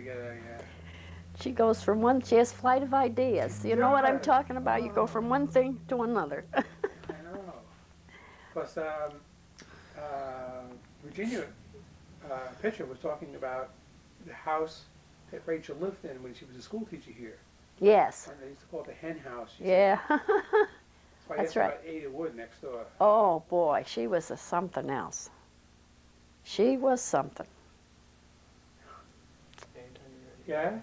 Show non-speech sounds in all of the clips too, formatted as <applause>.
together, yeah. She goes from one, she has flight of ideas. You know what I'm talking about? You go from one thing to another. <laughs> I know. Plus, um, uh, Virginia, uh, Pitcher was talking about the house that Rachel lived in when she was a school teacher here. yes. And they used to call it the hen house. Yeah. <laughs> That's right. Ada Wood next door. oh boy, she was a something else. She was something. Yeah?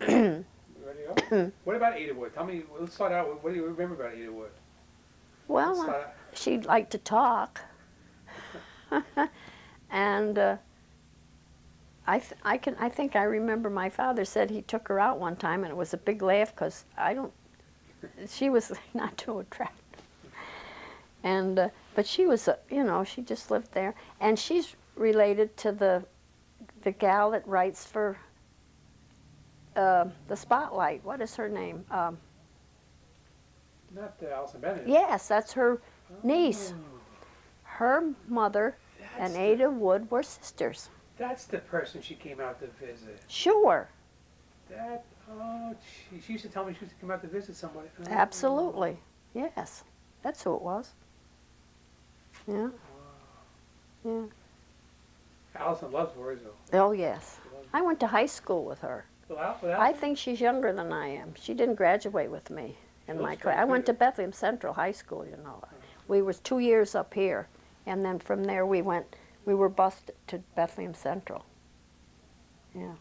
<clears throat> Ready to go? <clears throat> What about Ada Wood? Tell me, let's start out with, what do you remember about Ada Wood? Well, uh, she liked to talk. <laughs> and uh, I, th- I, can, I think I remember my father said he took her out one time and it was a big laugh because I don't, she was <laughs> not too attractive. And, uh, but she was, uh, you know, she just lived there. And she's related to the, the gal that writes for uh, the Spotlight. What is her name? Um, Not uh, Alison Bennett. yes, that's her niece. Oh, Her mother that's and the- Ada Wood were sisters. That's the person she came out to visit. Sure, That, oh, she, she used to tell me she used to come out to visit somebody. Oh. absolutely. Yes, that's who it was. Yeah, yeah. Allison loves Voorheesville. Oh, yes. I went to high school with her. Without, I think she's younger than I am. She didn't graduate with me in my class. I went to. Bethlehem Central High School, you know. We was two years up here, and then from there we went, we were bused to Bethlehem Central. Yeah.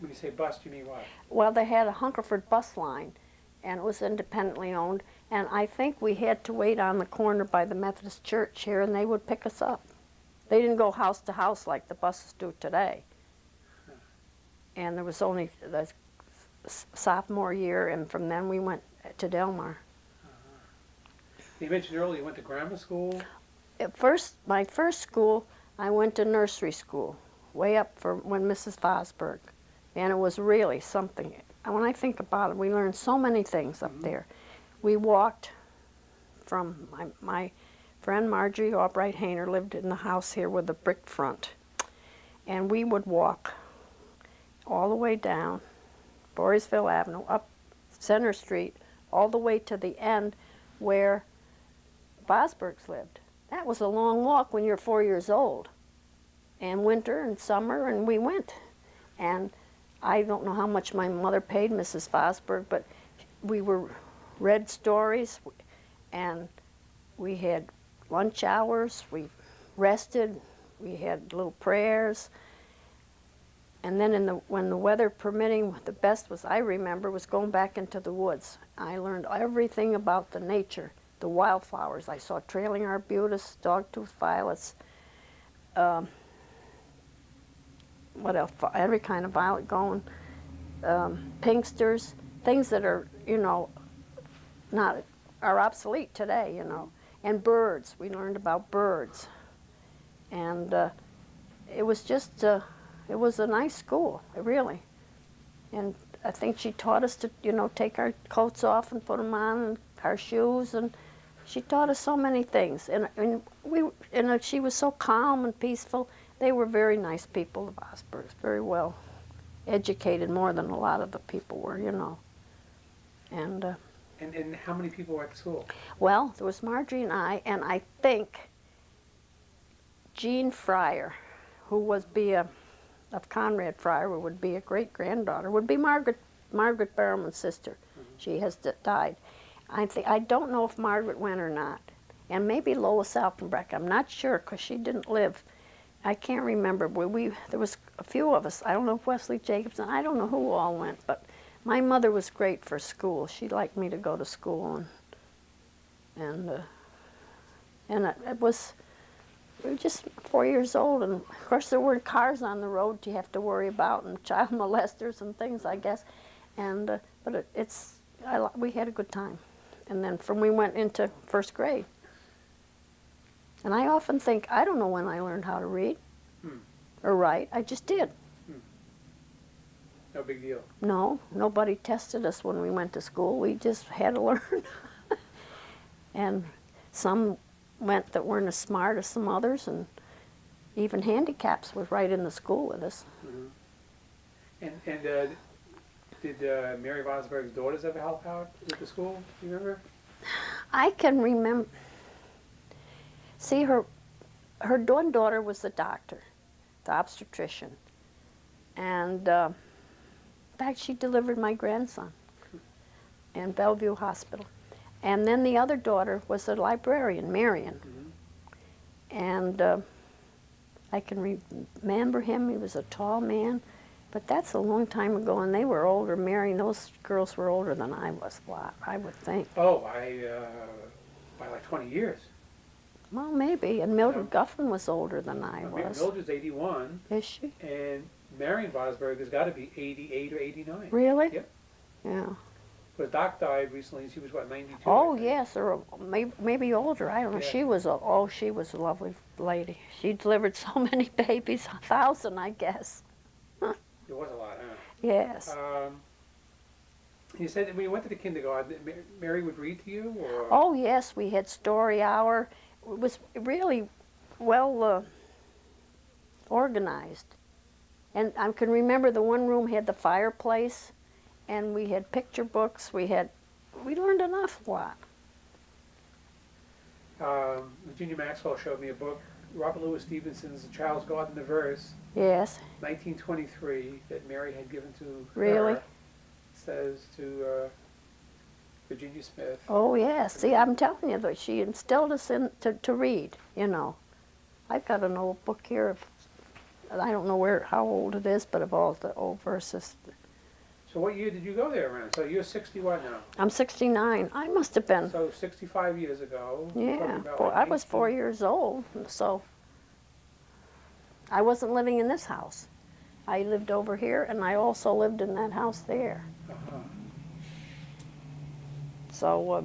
When you say bust, you mean what? Well, they had a Hungerford bus line, and it was independently owned. And I think we had to wait on the corner by the Methodist church here, and they would pick us up. They didn't go house to house like the buses do today. And there was only the sophomore year, and from then we went to Delmar. You mentioned earlier you went to grammar school. At first, my first school, I went to nursery school, way up for when Mrs. Fosberg, and it was really something. When I think about it, we learned so many things up Mhm. there. We walked from my, my friend Marjorie Albright Hayner lived in the house here with a brick front, and we would walk all the way down Voorheesville Avenue, up Center Street, all the way to the end where Fosbergs lived. That was a long walk when you're four years old. And winter and summer, and we went. And I don't know how much my mother paid Mrs. Fosberg, but we were read stories, and we had lunch hours. We rested. We had little prayers. And then, in the when the weather permitting, the best was I remember was going back into the woods. I learned everything about the nature the wildflowers. I saw trailing arbutus, dogtooth violets, um, what else? Every kind of violet going, um, pinksters, things that are, you know, not, are obsolete today, you know. And birds, we learned about birds. And uh, it was just, uh, it was a nice school, really. And I think she taught us to, you know, take our coats off and put them on, and our shoes, and she taught us so many things. And, and we, and uh, she was so calm and peaceful. They were very nice people, the Vosbergs, very well educated, more than a lot of the people were, you know. And uh, And, and how many people were at the school? well, there was Marjorie and I, and I think Jean Fryer, who was be a of Conrad Fryer, who would be a great granddaughter, would be Margaret Margaret Barrowman's sister. She has d- died. I think I don't know if Margaret went or not, and maybe Lois Alpenbreck. I'm not sure because she didn't live. I can't remember. We, we there was a few of us. I don't know if Wesley Jacobson. I don't know who all went, but my mother was great for school. She liked me to go to school and and uh, and it, it was we were just four years old, and of course there weren't cars on the road you have to worry about, and child <laughs> molesters and things, I guess. And uh, but it, it's I, we had a good time, and then from we went into first grade. And I often think I don't know when I learned how to read Hmm. or write. I just did. No big deal. No, nobody tested us when we went to school. We just had to <laughs> learn. and some went that weren't as smart as some others, and even handicaps was right in the school with us. And, and, uh, did, uh, Mary Vosberg's daughters ever help out with the school, do you remember? I can remember. See, her, her one daughter was the doctor, the obstetrician, and uh, in fact, she delivered my grandson in Bellevue Hospital. And then the other daughter was a librarian, Marion, and uh, I can re- remember him. He was a tall man, but that's a long time ago, and they were older. Marion, those girls were older than I was. Well, I would think. Oh, I, uh, by like twenty years. Well, maybe. And Mildred Guffin was older than I I mean, was. Mildred's eighty-one, Is she? and Marion Vosberg has gotta be eighty-eight or eighty-nine. Really? Yep. Yeah. But Doc died recently, and she was what, ninety-two? Oh, yes, or maybe, maybe older. I don't know. Yeah. She was a oh, she was a lovely lady. She delivered so <laughs> many babies, a thousand, I guess. It was a lot, huh? Yes. Um, you said that when you went to the kindergarten, Mary would read to you, or? Oh, yes, we had story hour. It was really well uh, organized. And I can remember the one room had the fireplace, and we had picture books. We had, we learned an awful lot. Um, Virginia Maxwell showed me a book, Robert Louis Stevenson's The Child's Garden of Verse, Yes. 1923, that Mary had given to Really? her. Says to uh, Virginia Smith. Oh, yes. See, I'm telling you that she instilled us in to, to read, you know. I've got an old book here of, I don't know where, how old it is, but of all the old verses. So what year did you go there around? So you're 61 now. I'm 69. I must have been, So 65 years ago. yeah, four, like I was four years old, so I wasn't living in this house. I lived over here, and I also lived in that house there. Uh-huh. So, uh,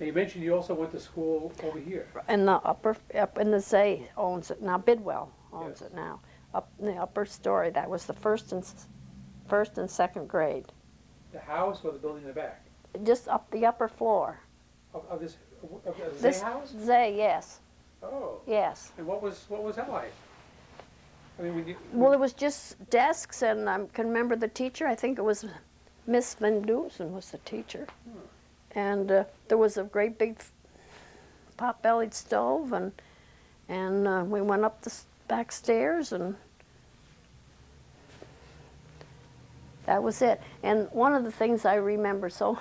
Now you mentioned you also went to school over here. in the upper, up in the Zay owns it now. Bidwell owns Yes. it now. Up in the upper story, that was the first and first and second grade. The house or the building in the back? Just up the upper floor. Of, of this, of Zay This house? Zay, yes, Oh, yes. and what was, what was that like? I mean, when you. Well, it was just desks, and I can remember the teacher. I think it was Miss Van Dusen was the teacher, and uh, there was a great big pot-bellied stove, and and uh, we went up the s- back stairs, and that was it. And one of the things I remember, so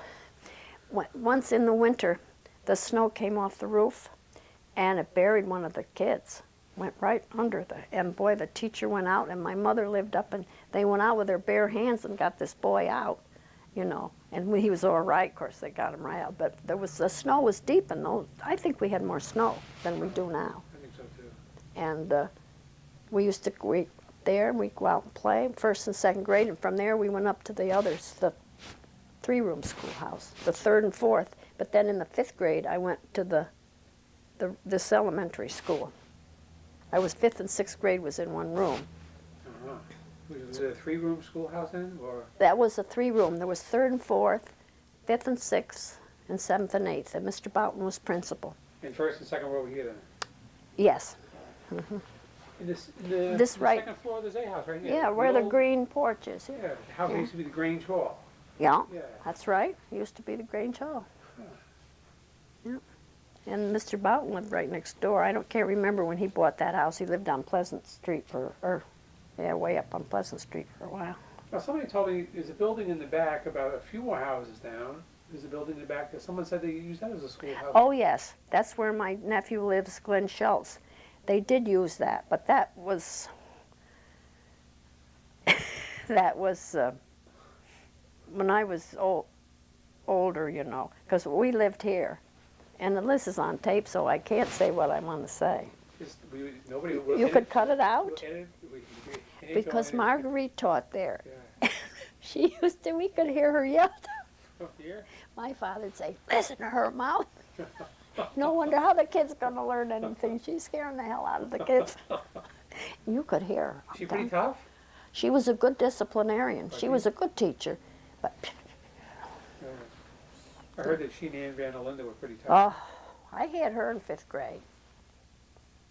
<laughs> once in the winter, the snow came off the roof, and it buried one of the kids went right under the and boy the teacher went out and my mother lived up and they went out with their bare hands and got this boy out you know and he was all right of course they got him right out but there was the snow was deep and those i think we had more snow than we do now I think so too. and uh, we used to we there and we'd go out and play first and second grade and from there we went up to the others the three room schoolhouse the third and fourth. But then in the fifth grade i went to the the this elementary school. I was fifth and sixth grade was in one room. Uh-huh. Was it a three-room schoolhouse then, or? that was a three room there was third and fourth fifth and sixth and seventh and eighth and mr boughton was principal. In first and second row here then? yes In this, in the, This the right- second floor of the Zay house, right here? yeah where the old- green porch is yeah Yeah, the house Yeah. used to be the Grange Hall. yeah Yeah. That's right. It used to be the Grange Hall. Yep. And Mr. Boughton lived right next door. I don't can't remember when he bought that house. He lived on Pleasant Street for, or yeah, way up on Pleasant Street for a while. Now, somebody told me there's a building in the back about a few more houses down. There's a building in the back that someone said they used that as a schoolhouse. Oh yes, that's where my nephew lives, Glenn Schultz. They did use that, but that was <laughs> that was uh, when I was old, older, you know, because we lived here, and this is on tape, so I can't say what I want to say. Just- we- nobody You could cut it out edit- we- we- we- because Marguerite taught there. Yeah. <laughs> She used to, we could hear her yell. Oh, here? My father'd say, listen to her mouth. <laughs> No wonder how the kid's gonna learn anything. She's scaring the hell out of the kids. <laughs> You could hear her. She pretty tough? She was a good disciplinarian. She was a good teacher. But, I heard that she and Ann Van Linda were pretty tough. oh, I had her in fifth grade.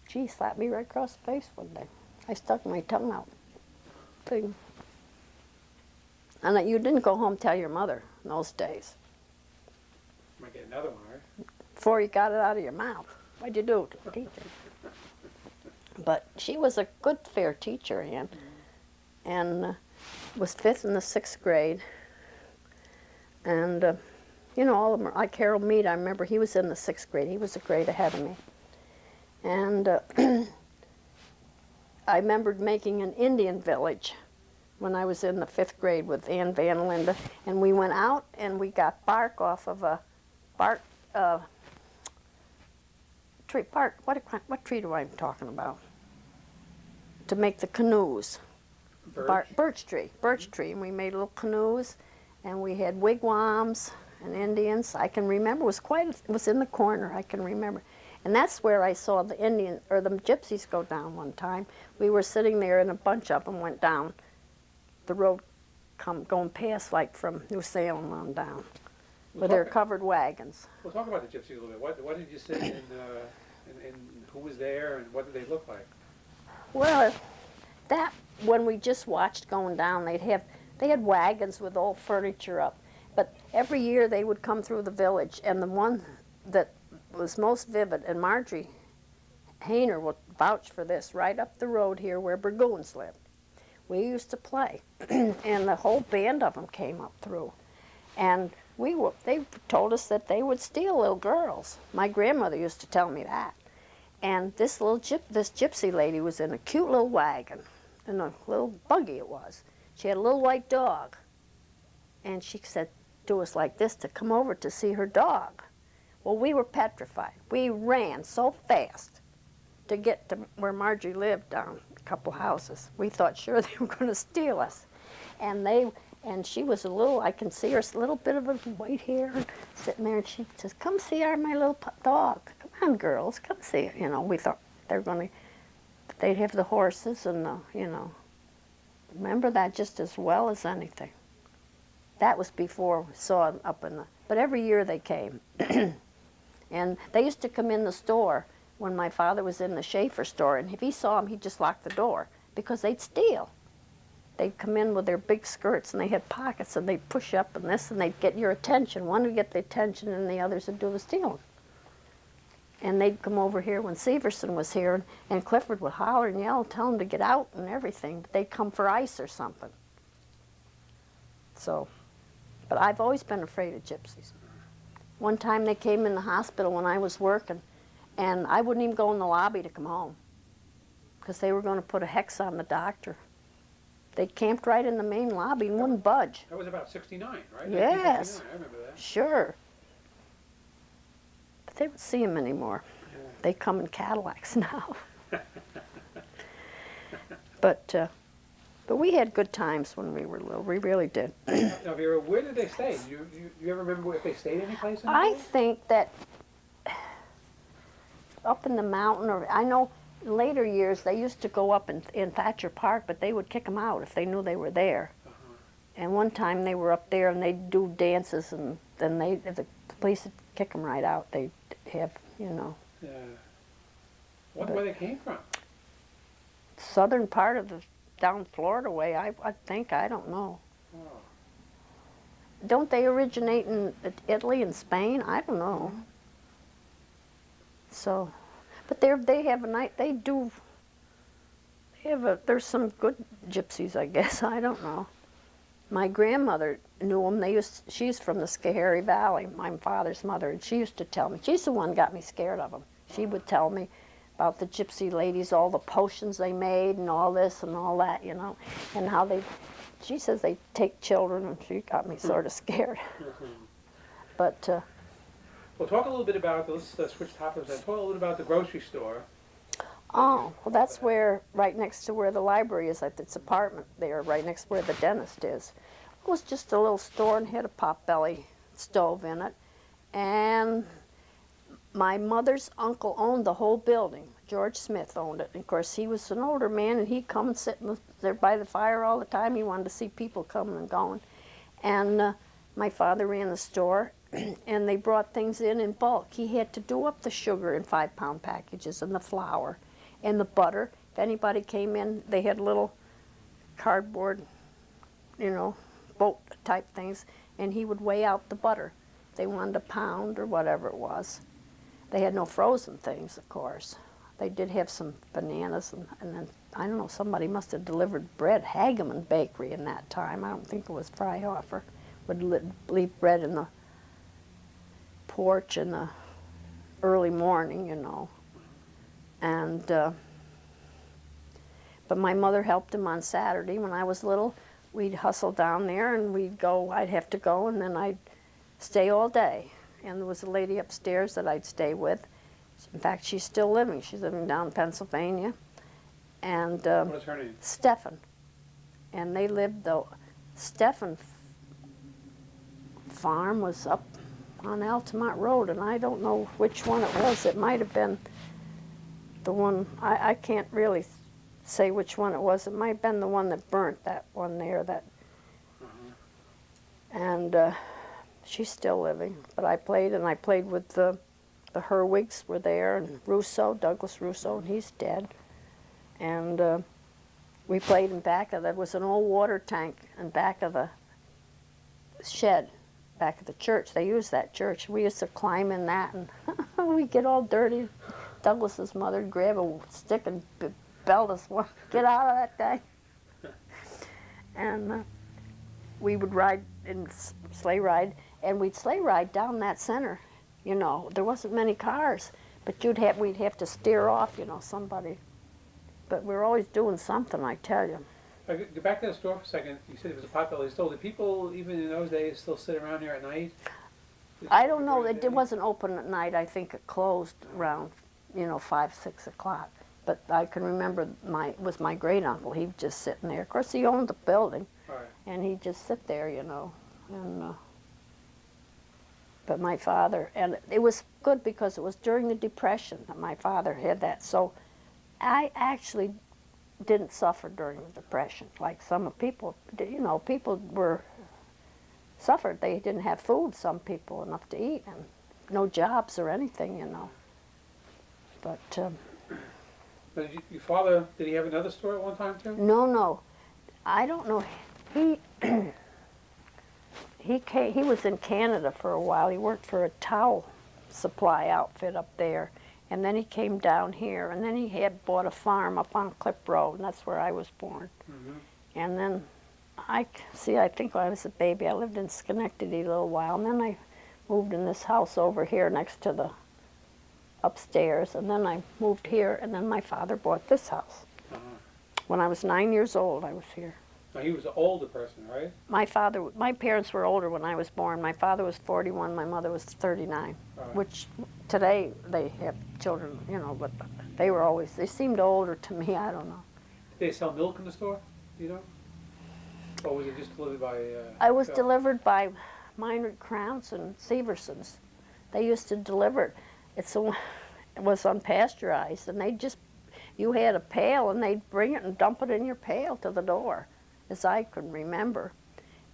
She slapped me right across the face one day. I stuck my tongue out. thing. And that you didn't go home tell your mother in those days. Might get another one? Before you got it out of your mouth. What'd you do to the teacher? But she was a good, fair teacher, Ann. And uh, was fifth in the sixth grade. And, uh, you know, all of them, like Harold Mead, I remember he was in the sixth grade. He was a grade ahead of me. And uh, <clears throat> I remembered making an Indian village when I was in the fifth grade with Ann Van Linda. And we went out and we got bark off of a bark, uh, tree, bark, what, what tree do I talking about? To make the canoes. Bar- Birch? birch tree, birch mm-hmm. tree, and we made little canoes, and we had wigwams and Indians. I can remember it was quite it was in the corner. I can remember, and that's where I saw the Indian or the gypsies go down one time. We were sitting there, and a bunch of them went down the road, come going past like from New Salem on down, We'll with their covered wagons. We'll talk about the gypsies a little bit. What, what did you see and, uh, and, who was there and what did they look like? Well, that when we just watched going down, they'd have they had wagons with old furniture up, but every year they would come through the village, and the one that was most vivid, and Marjorie Hayner will vouch for this, right up the road here where Burgoons lived. We used to play, <clears throat> and the whole band of them came up through, and we were. They told us that they would steal little girls. My grandmother used to tell me that. And this little gyp, this gypsy lady was in a cute little wagon, in a little buggy it was. She had a little white dog, and she said to us like this to come over to see her dog. Well, we were petrified. We ran so fast to get to where Margie lived down a couple houses. We thought sure <laughs> they were going to steal us, and they and she was a little. I can see her a little bit of a white hair sitting there, and she says, "Come see our my little dog. Come on, girls, come see it." You know, we thought they're going to. They'd have the horses and the, you know. Remember that just as well as anything. That was before we saw them up in the. But every year they came, <clears throat> and they used to come in the store when my father was in the Schaefer store, and if he saw them, he'd just lock the door because they'd steal. They'd come in with their big skirts and they had pockets and they'd push up and this and they'd get your attention. One would get the attention and the others would do the stealing. And they'd come over here when Severson was here and, and Clifford would holler and yell, tell them to get out and everything. But they'd come for ice or something. So, but I've always been afraid of gypsies. One time they came in the hospital when I was working and I wouldn't even go in the lobby to come home because they were going to put a hex on the doctor. They camped right in the main lobby and wouldn't budge. That was about sixty-nine, right? Yes. I remember that. Sure. But they don't see them anymore. Yeah. They come in Cadillacs <laughs> now. but uh, but we had good times when we were little. We really did. Now, Vera, where did they stay? Do you, you, you ever remember if they stayed any place? I think that <sighs> up in the mountain, or I know later years they used to go up in, in Thatcher Park, but they would kick them out if they knew they were there. Uh-huh. And one time they were up there and they'd do dances, and then they if the police would kick them right out. They'd have you know Yeah. What, But- where they came from? southern part of the down Florida way. I I think I don't know. Oh. Don't they originate in Italy and Spain? I don't know. So, but they they have a night. They do. They have a. There's some good gypsies, I guess. <laughs> I don't know. My grandmother knew them. They used. She's from the Schoharie Valley. My father's mother, and she used to tell me. She's the one got me scared of them. She would tell me about the gypsy ladies, all the potions they made, and all this and all that, you know, and how they. She says they take children, and she got me sort of scared. <laughs> But uh, Well, talk a little bit about, let's switch topics, talk a little bit about the grocery store. oh, well, that's where right next to where the library is, at its apartment there, right next to where the dentist is. It was just a little store and had a potbelly stove in it, and my mother's uncle owned the whole building. George Smith owned it. And of course, he was an older man, and he'd come and sit there by the fire all the time. He wanted to see people coming and going. And uh, my father ran the store, <clears throat> and they brought things in in bulk. He had to do up the sugar in five-pound packages, and the flour, and the butter. If anybody came in, they had little cardboard, you know, boat type things, and he would weigh out the butter. They wanted a pound or whatever it was. They had no frozen things, of course. They did have some bananas, and, and then, I don't know, somebody must have delivered bread. Hageman Bakery in that time, I don't think it was Freihofer, would leave bread in the porch in the early morning, you know. And, uh, but my mother helped him on Saturday when I was little. We'd hustle down there and we'd go, I'd have to go, and then I'd stay all day. And there was a lady upstairs that I'd stay with. In fact, she's still living. She's living down in Pennsylvania. And um, What is her name? Stefan. And they lived, the Stefan farm was up on Altamont Road, and I don't know which one it was. It might have been the one, I, I can't really say which one it was. It might have been the one that burnt, that one there, that, and uh, she's still living. But I played, and I played with the, the Herwigs were there, and Russo, Douglas Russo, and he's dead. And uh, we played in back of, there was an old water tank in back of the shed, back of the church. They used that church. We used to climb in that, and <laughs> we'd get all dirty. Douglas's mother would grab a stick and belt us, "Well, get out of that thing. <laughs> And uh, we would ride in s- sleigh ride, and we'd sleigh ride down that center. You know, there wasn't many cars, but you'd have we'd have to steer off. You know, somebody. But we were always doing something, I tell you. Go back to the store for a second. You said it was a popular store. Did people, even in those days, still sit around here at night? I don't know, it, it wasn't open at night, I think it closed around, you know, five, six o'clock. But I can remember my, it was my great uncle, he'd just sitting there. Of course, he owned the building, right. and he'd just sit there, you know, and, uh, but my father, and it was good because it was during the Depression that my father had that, so I actually didn't suffer during the Depression, like some of people, did. you know, people were, suffered, they didn't have food, some people, enough to eat, and no jobs or anything, you know. But, um, But did you, your father, did he have another store at one time too? No, no. I don't know. He <clears throat> he came, he was in Canada for a while. He worked for a towel supply outfit up there, and then he came down here, and then he had bought a farm up on Clip Road, and that's where I was born. Mhm. And then I, see. I think when I was a baby, I lived in Schenectady a little while, and then I moved in this house over here next to the upstairs, and then I moved here, and then my father bought this house. Uh-huh. When I was nine years old, I was here. Now, he was an older person, right? My father, my parents were older when I was born. My father was 41, my mother was 39, All right. which today they have children, you know, but they were always, they seemed older to me, I don't know. Did they sell milk in the store? You know? Or was it just delivered by? Uh, I was delivered by Minard Krantz and Seversons. They used to deliver it. It's a, it was unpasteurized, and they just, you had a pail, and they'd bring it and dump it in your pail to the door, as I can remember.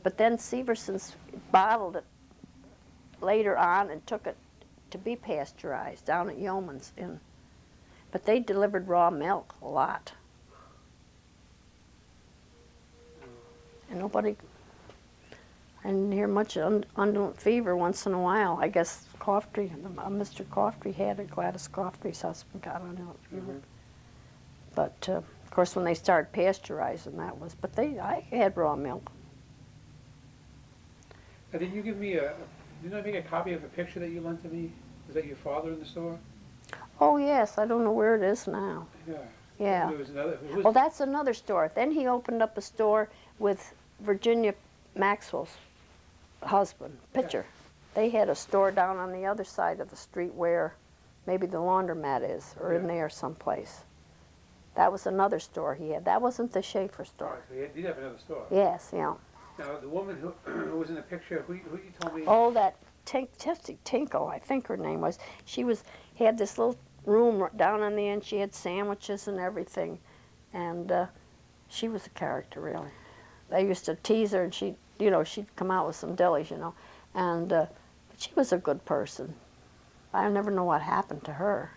But then Seversons bottled it later on and took it to be pasteurized down at Yeoman's in. But they delivered raw milk a lot. And nobody I didn't hear much un- undulant fever once in a while. I guess Coftry, uh, Mr. Coftry had it. Gladys Coftry's husband got undulant fever. Mhm. But uh, course, when they started pasteurizing, that was. But they, I had raw milk. Now, did you give me a? Didn't I make a copy of a picture that you lent to me? Was that your father in the store? Oh yes, I don't know where it is now. Yeah. Yeah. Another. Well, that's another store. Then he opened up a store with Virginia Maxwell's husband, Pitcher. They had a store down on the other side of the street where maybe the laundromat is, or in there someplace. That was another store he had. That wasn't the Schaefer store. right, so he did have another store. Yes, yeah. Now, the woman who, <clears throat> who was in the picture, who, who you told me? Oh, that Tink, Tessie Tinkle, I think her name was. She was had this little room down on the end. She had sandwiches and everything, and uh, she was a character really. They used to tease her, and she, you know, she'd come out with some dillies, you know, and uh, but she was a good person. I never know what happened to her.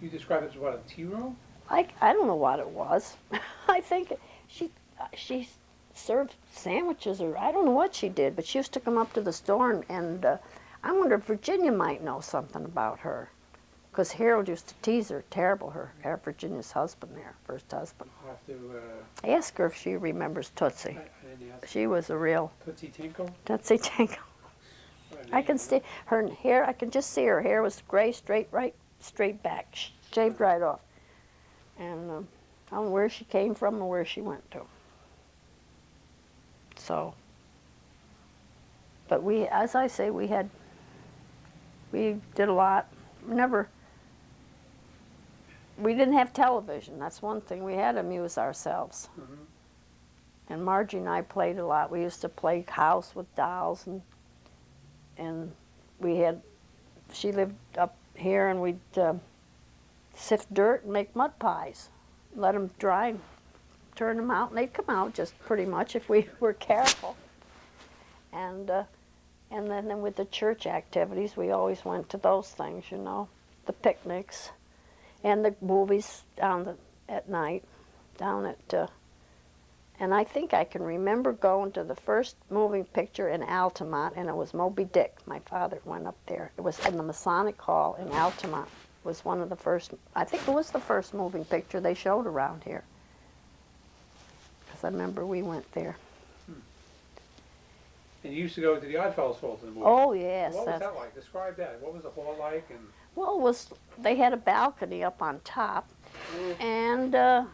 You described it as what a tea room? I, I don't know what it was. <laughs> I think she, she served sandwiches or I don't know what she did, but she used to come up to the store and, and uh, I wonder if Virginia might know something about her. Because Harold used to tease her terrible, her, her Virginia's husband there, first husband. I'll have to, uh, Ask her if she remembers I, Tootsie. I didn't. She was a real Tootsie Tinkle? Tootsie Tinkle. I can see her hair. I can just see her hair was gray, straight, right, straight back, shaved right off. And um, I don't know where she came from or where she went to. So, but we, as I say, we had, we did a lot. Never. We didn't have television. That's one thing. We had to amuse ourselves. Mhm. And Margie and I played a lot. We used to play house with dolls and and we had she lived up here and we'd uh, sift dirt and make mud pies let them dry and turn them out and they'd come out just pretty much if we <laughs> were careful and uh, and then, then with the church activities we always went to those things you know the picnics and the movies down the, at night down at uh, and I think I can remember going to the first moving picture in Altamont, and it was Moby Dick. My father went up there. It was in the Masonic Hall in Altamont. Was one of the first, I think it was the first moving picture they showed around here. Because I remember we went there. And you used to go to the Oddfellows Hall to the movie. Oh, yes. What was that's- that like? Describe that. What was the hall like and? Well, it was they had a balcony up on top, and uh,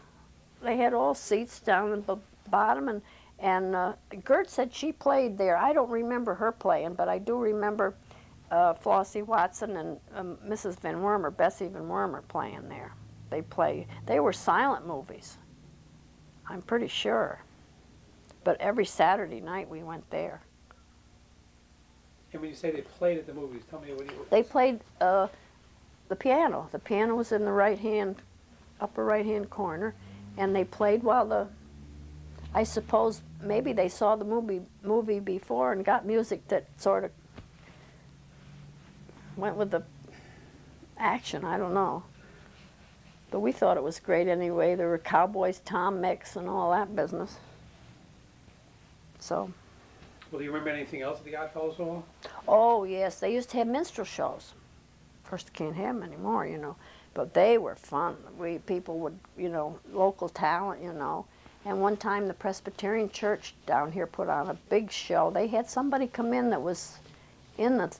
they had all seats down at the bottom. And and uh, Gert said she played there. I don't remember her playing, but I do remember uh, Flossie Watson and um, Mrs. Van Wormer, Bessie Van Wormer, playing there. They play. They were silent movies. I'm pretty sure. But every Saturday night we went there. And when you say they played at the movies, tell me what you. They played uh, the piano. The piano was in the right hand, upper right hand corner, and they played while the. I suppose maybe they saw the movie movie before and got music that sort of went with the action. I don't know, but we thought it was great anyway. There were cowboys, Tom Mix, and all that business. So. Well, do you remember anything else at the Oddfellows Hall? Oh yes, they used to have minstrel shows. Of course, they can't have them anymore, you know. But they were fun. We people would, you know, local talent, you know. And one time, the Presbyterian Church down here put on a big show. They had somebody come in that was in the,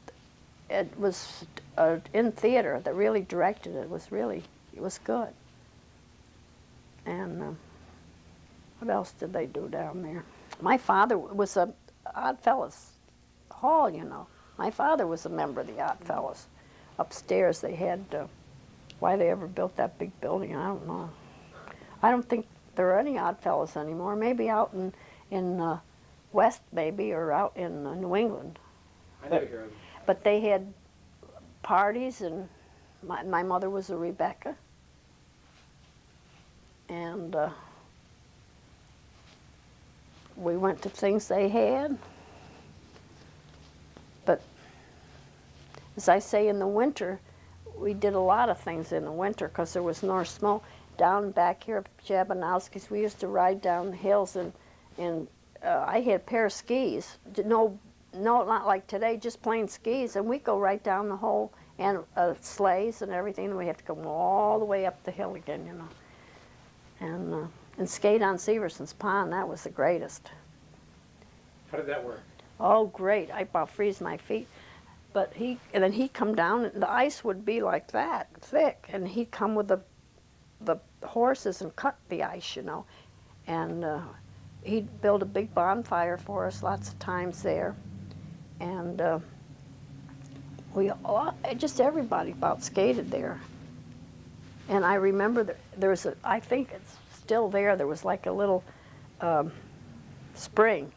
it was uh, in theater that really directed it. It was really, it was good. And uh, what else did they do down there? My father was a Oddfellows hall, you know. My father was a member of the Odd Fellows. Upstairs they had, uh, why they ever built that big building, I don't know. I don't think there are any Odd Fellows anymore. Maybe out in, in uh, West, maybe, or out in uh, New England. I never hear of them. But they had parties, and my, my mother was a Rebecca. And uh, we went to things they had. But as I say, in the winter, we did a lot of things in the winter because there was no snow. Down back here at Jabanowski's, we used to ride down the hills, and, and uh, I had a pair of skis. No, no, not like today, just plain skis, and we go right down the whole, and uh, sleighs and everything, and we have to go all the way up the hill again, you know. And, uh, and skate on Severson's Pond, that was the greatest. How did that work? Oh, great! I about freeze my feet. But he and then he'd come down, and the ice would be like that thick, and he'd come with the the horses and cut the ice, you know, and uh, he'd build a big bonfire for us lots of times there, and uh, we all, just everybody about skated there. And I remember that there was a, I think it's still there. There was like a little um, spring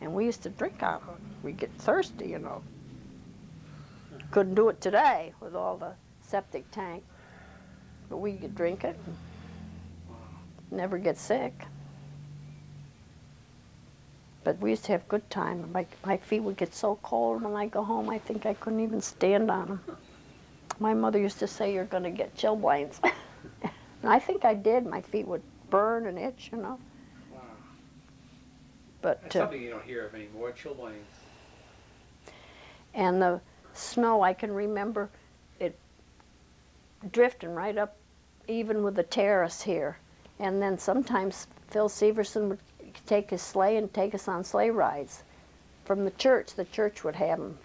and we used to drink out of it. We'd get thirsty, you know. Couldn't do it today with all the septic tank, but we could drink it and never get sick. But we used to have good time. My, my feet would get so cold when I go home, I think I couldn't even stand on them. My mother used to say, you're going to get chilblains. <laughs> and I think I did. My feet would burn and itch, you know. Wow. But That's uh, something you don't hear of anymore, chilblains. and the snow, I can remember it drifting right up even with the terrace here. And then sometimes Phil Severson would take his sleigh and take us on sleigh rides from the church. The church would have them,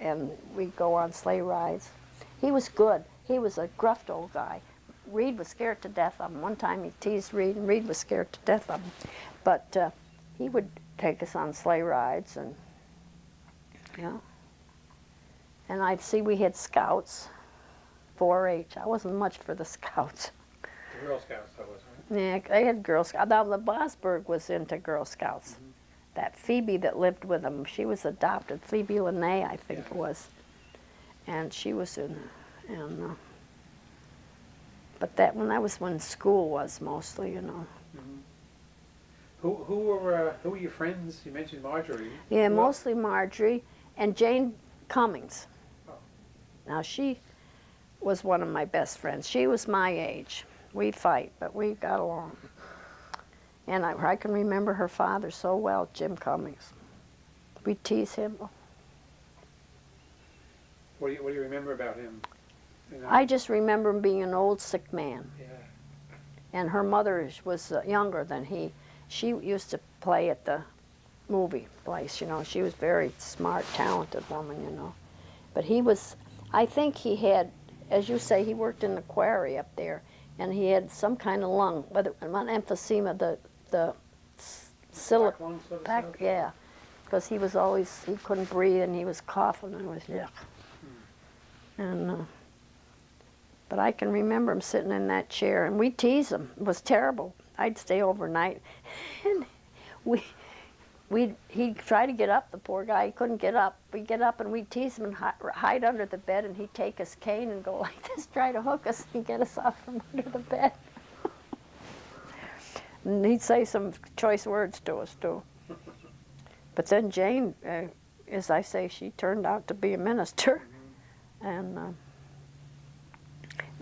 and we'd go on sleigh rides. He was good. He was a gruff old guy. Reed was scared to death of him. One time he teased Reed, and Reed was scared to death of him. But uh, he would take us on sleigh rides, and yeah. And I'd see we had scouts, 4-H. I wasn't much for the <laughs> scouts. The Girl Scouts, that was? Yeah, they had Girl Scouts. Now, the Bosberg was into Girl Scouts. That Phoebe that lived with them, she was adopted. Phoebe Lene, I think it was. And she was in, and, uh, but that, when that was when school was mostly, you know. Who, who were, uh, who were your friends? You mentioned Marjorie. Yeah, Who mostly Marjorie and Jane Cummings. Oh. Now she was one of my best friends. She was my age. We'd fight, but we got along. And I, I can remember her father so well, Jim Cummings. We'd tease him. What do you, what do you remember about him? You know? I just remember him being an old sick man. Yeah. And her mother was uh, younger than he. She used to play at the movie place, you know. She was very smart, talented woman, you know. But he was, I think he had, as you say, he worked in the quarry up there, and he had some kind of lung, whether not emphysema, the the silic, Black lung sort of back, stuff? yeah, because he was always he couldn't breathe and he was coughing and it was yuck. And uh, but I can remember him sitting in that chair and we tease him. It was terrible. I'd stay overnight, <laughs> and we we he'd try to get up. The poor guy he couldn't get up. We'd get up and we'd tease him and hi- hide under the bed and he'd take his cane and go <laughs> like this, try to hook us and get us out from under the bed. And he'd say some choice words to us too. But then Jane, uh, as I say, she turned out to be a minister, and uh,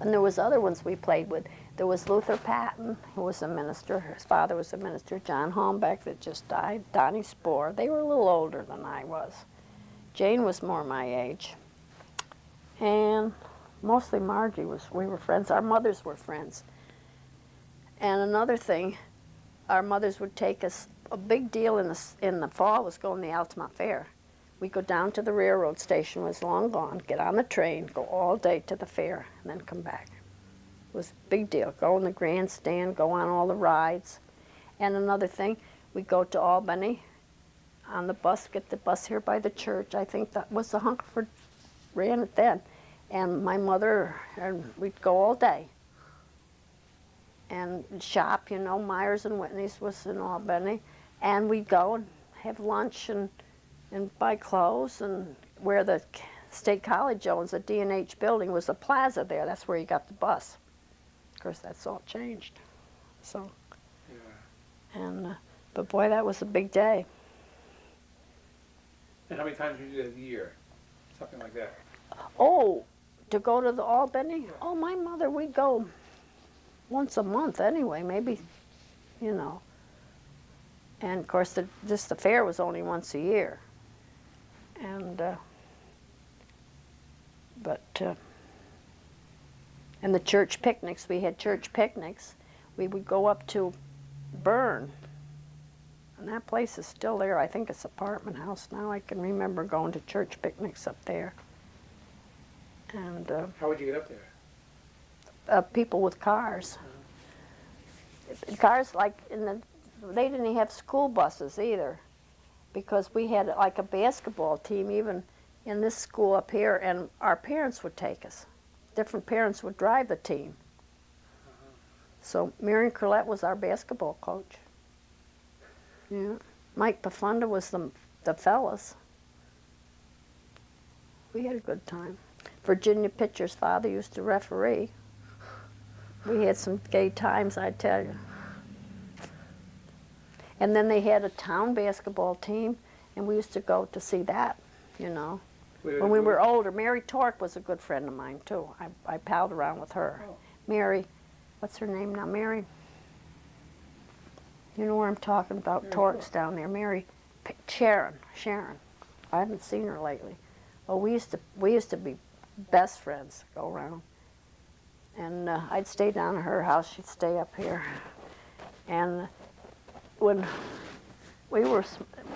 and there was other ones we played with. There was Luther Patton, who was a minister. His father was a minister. John Holmbeck, that just died. Donnie Spohr. They were a little older than I was. Jane was more my age, and mostly Margie was. We were friends. Our mothers were friends. And another thing, our mothers would take us. A big deal in the in the fall was going to the Altamont Fair. We'd go down to the railroad station, was long gone, get on the train, go all day to the fair, and then come back. Was a big deal. Go in the grandstand, go on all the rides. And another thing, we'd go to Albany on the bus, get the bus here by the church. I think that was the Hungerford ran it then. And my mother, and we'd go all day and shop, you know, Myers and Whitney's was in Albany. And we'd go and have lunch and, and buy clothes and where the State College owns, the D&H building, was the plaza there. That's where you got the bus. Of course, that's all changed. So, Yeah. and, uh, but boy, that was a big day. And how many times would you do that a year? Something like that. Oh, to go to the Albany? Yeah. Oh, my mother, we'd go once a month anyway, maybe, you know. And of course, the, just the fair was only once a year. And, uh, but, uh, and the church picnics, we had church picnics. We would go up to Berne. And that place is still there. I think it's apartment house now. I can remember going to church picnics up there. And uh, How would you get up there? uh, people with cars. Cars like in the, they didn't have school buses either, because we had like a basketball team even in this school up here, and our parents would take us. Different parents would drive the team. So Marion Corlett was our basketball coach. Yeah, Mike Pafunda was the the fellas. We had a good time. Virginia Pitcher's father used to referee. We had some gay times, I tell you. And then they had a town basketball team, and we used to go to see that, you know. When we were older, Mary Tork was a good friend of mine, too. I, I palled around with her. Oh. Mary, what's her name now? Mary? You know where I'm talking about? Torrance sure. down there. Mary, P- Sharon, Sharon. I haven't seen her lately. Oh, we used to we used to be best friends. Go around, and uh, I'd stay down at her house. She'd stay up here, and when we were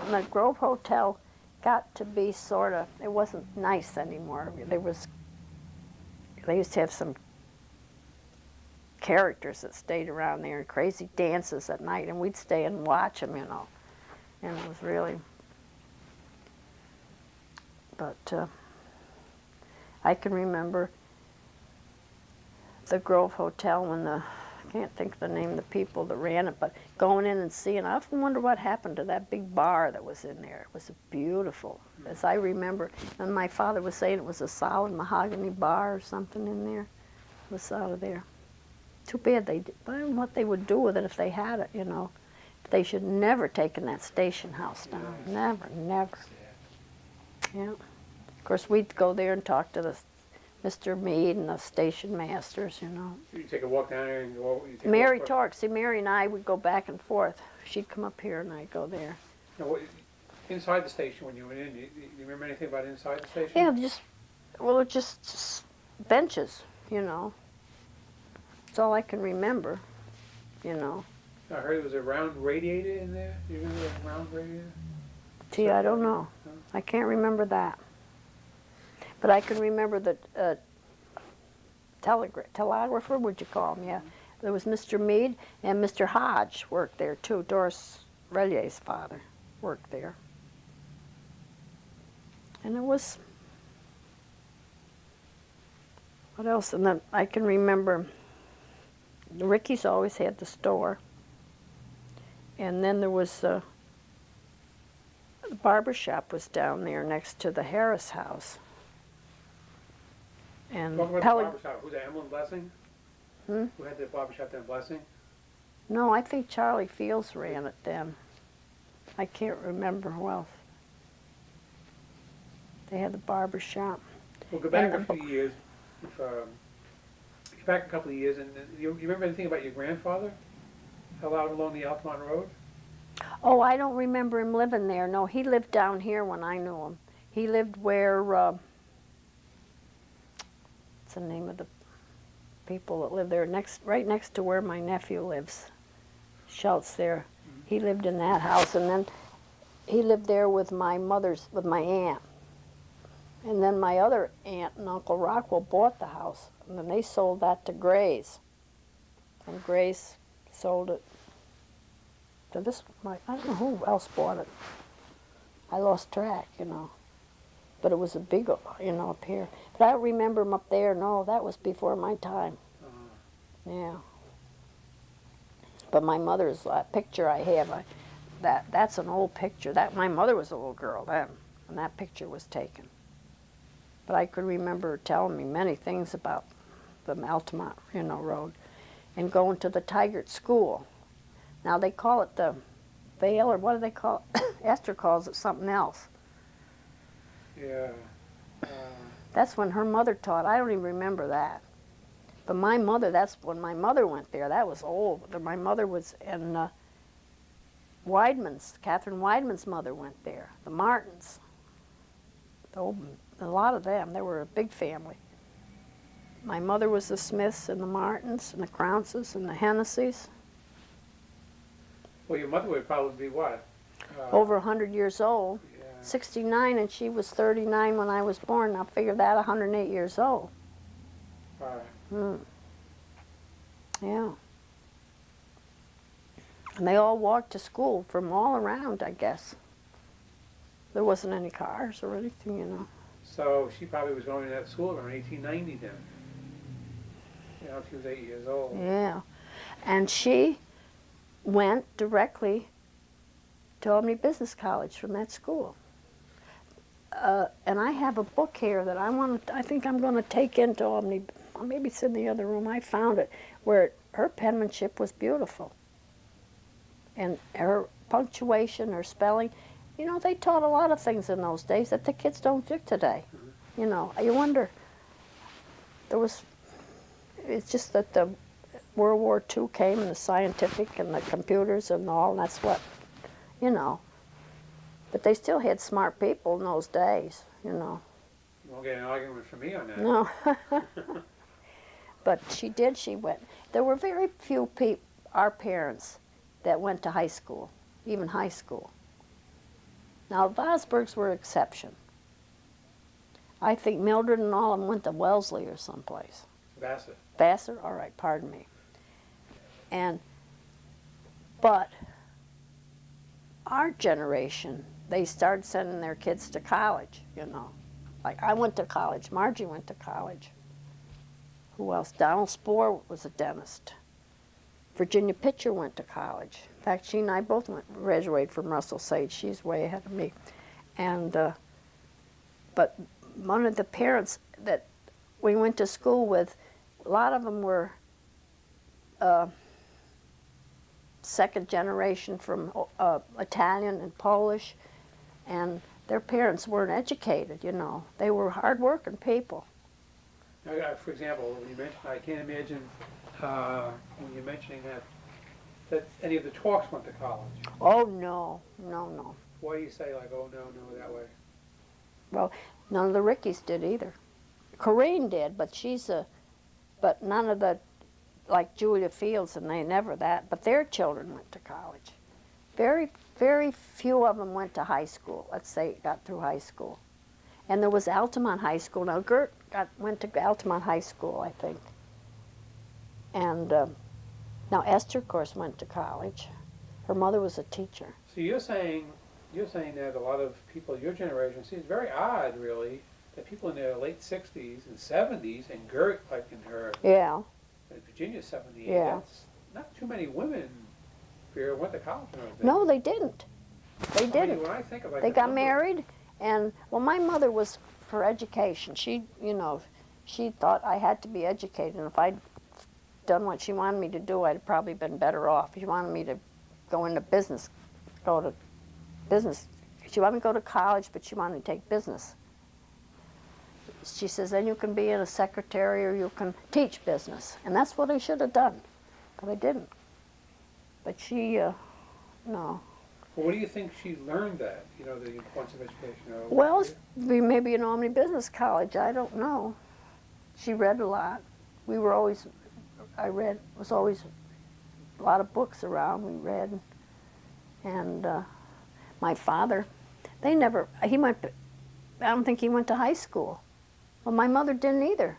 in the Grove Hotel got to be sort of it wasn't nice anymore. There was they used to have some characters that stayed around there and crazy dances at night, and we'd stay and watch them, you know. And it was really, but uh, I can remember the Grove Hotel when the, I can't think of the name of the people that ran it, but going in and seeing, I often wonder what happened to that big bar that was in there. It was beautiful, as I remember. And my father was saying it was a solid mahogany bar or something in there. It was out of there. Too bad they, did. I don't know what they would do with it if they had it, you know. They should never taken that station house down. Never, never. Yeah. Of course, we'd go there and talk to the Mr. Mead and the station masters, you know. You take a walk down there and go, you take Mary. Tork, see, Mary and I would go back and forth. She'd come up here and I'd go there. Now, what- Inside the station, when you went in, do you, do you remember anything about inside the station? Yeah, just, well, it just s- benches, you know. That's all I can remember, you know. I heard there was a round radiator in there. Do you remember a round radiator? Gee, I don't know. I can't remember that. But I can remember the uh, telegra- telegrapher, would you call him? Yeah. There was Mr. Mead and Mr. Hodge worked there too. Doris Relier's father worked there. And it was, what else? And then I can remember Ricky's always had the store. And then there was uh, the barber shop was down there next to the Harris house. And about the. Who's that, Emlyn Blessing? Hmm? Who had the barber shop down Blessing? no, I think Charlie Fields ran it then. I can't remember who else. They had the barber shop. We'll go back And a few years. If, um, go back a couple of years, and uh, you, you remember anything about your grandfather? Fell out along the Altamont Road? Oh, I don't remember him living there. No, he lived down here when I knew him. He lived where, uh, what's the name of the people that live there? Next, right next to where my nephew lives. Schultz there. He lived in that house, and then he lived there with my mother's, with my aunt. And then my other aunt and Uncle Rockwell bought the house, and then they sold that to Grace. And Grace sold it to this, my, I don't know who else bought it. I lost track, you know. But it was a big, you know, up here. I remember him up there. No, that was before my time. Yeah. But my mother's uh, picture I have, I, that that's an old picture. That my mother was a little girl then, when that picture was taken. But I could remember telling me many things about the Altamont, you know, road, and going to the Tigert School. Now they call it the Vale, or what do they call it? <coughs> Esther calls it something else. yeah. That's when her mother taught. I don't even remember that. But my mother, that's when my mother went there. That was old. My mother was in uh, Weidman's, Catherine Weidman's mother went there. The Martins. The old, a lot of them. They were a big family. My mother was the Smiths and the Martins and the Crounces and the Hennessy's. well, your mother would probably be what? Uh, Over a 100 years old. Yeah. 69 and she was 39 when I was born. Now figure that 108 years old. Right. Hmm. Yeah. And they all walked to school from all around, I guess. There wasn't any cars or anything, you know. So she probably was going to that school around 1890 then. You know, she was eight years old. Yeah. And she went directly to Albany Business College from that school. Uh, and I have a book here that I want I think I'm going to take into or maybe it's in the other room. I found it where her penmanship was beautiful. And her punctuation, her spelling, you know, they taught a lot of things in those days that the kids don't do today. You know, you wonder, there was, it's just that the World War II came and the scientific and the computers and all, and that's what, you know. But they still had smart people in those days, you know. You won't get an argument from me on that. No. <laughs> but she did, she went. There were very few people, our parents, that went to high school, even high school. Now, Vosburgs were exception. I think Mildred and all of them went to Wellesley or someplace. Vassar. Vassar? All right, pardon me. And, but our generation, they started sending their kids to college, you know. Like I went to college, Margie went to college. Who else? Donald Spohr was a dentist. Virginia Pitcher went to college. In fact, she and I both went, graduated from Russell Sage. She's way ahead of me. And, uh, but one of the parents that we went to school with, a lot of them were uh, second generation from uh, Italian and Polish, and their parents weren't educated, you know. They were hardworking people. Now, uh, for example, when you mentioned, I can't imagine, uh, when you're mentioning that, that any of the talks went to college. Oh, no, no, no. Why do you say like, oh, no, no, that way? Well, none of the Rickies did either. Corinne did, but she's a, but none of the, like Julia Fields and they never that, but their children went to college. Very, very few of them went to high school, let's say, got through high school. And there was Altamont High School. Now, Gert got, went to Altamont High School, I think. And um, now Esther, of course, went to college. Her mother was a teacher. So you're saying, you're saying that a lot of people your generation, see, it's very odd, really, that people in their late sixties and seventies, and Gert, like in her, Yeah, in Virginia seventy-eight, Yeah. that's not too many women here went to college. Think. no, they didn't. They I mean, didn't. When I think about They the got married, and well, my mother was for education. She, you know, she thought I had to be educated, and if I'd done what she wanted me to do, I'd probably been better off. She wanted me to go into business, go to business. She wanted me to go to college, but she wanted me to take business. She says, then you can be in a secretary or you can teach business. And that's what I should have done, but I didn't. But she, uh, no. Well, what do you think she learned that, you know, the importance of education? or- Well, maybe in Albany Business College, I don't know. She read a lot. We were always, I read, was always a lot of books around, we read. And uh, my father, they never, he went, I don't think he went to high school. Well, my mother didn't either.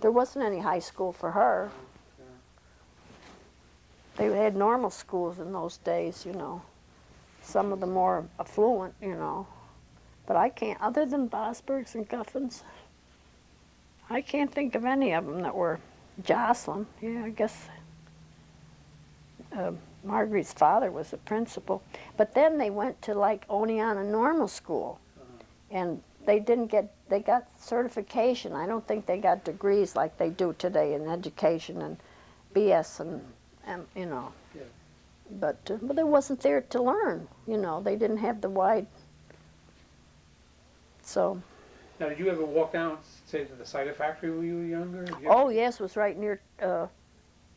There wasn't any high school for her. They had normal schools in those days, you know. Some of the more affluent, you know. But I can't, other than Vosburgs and Guffins, I can't think of any of them that were Jocelyn. Yeah, I guess uh, Marguerite's father was a principal. But then they went to like Oneonta Normal School, and they didn't get, they got certification. I don't think they got degrees like they do today in education and BS and, and you know. Yeah. But, uh, but they wasn't there to learn, you know. They didn't have the wide, so. Now, did you ever walk down, say, to the cider factory when you were younger? You- Oh, yes, it was right near uh,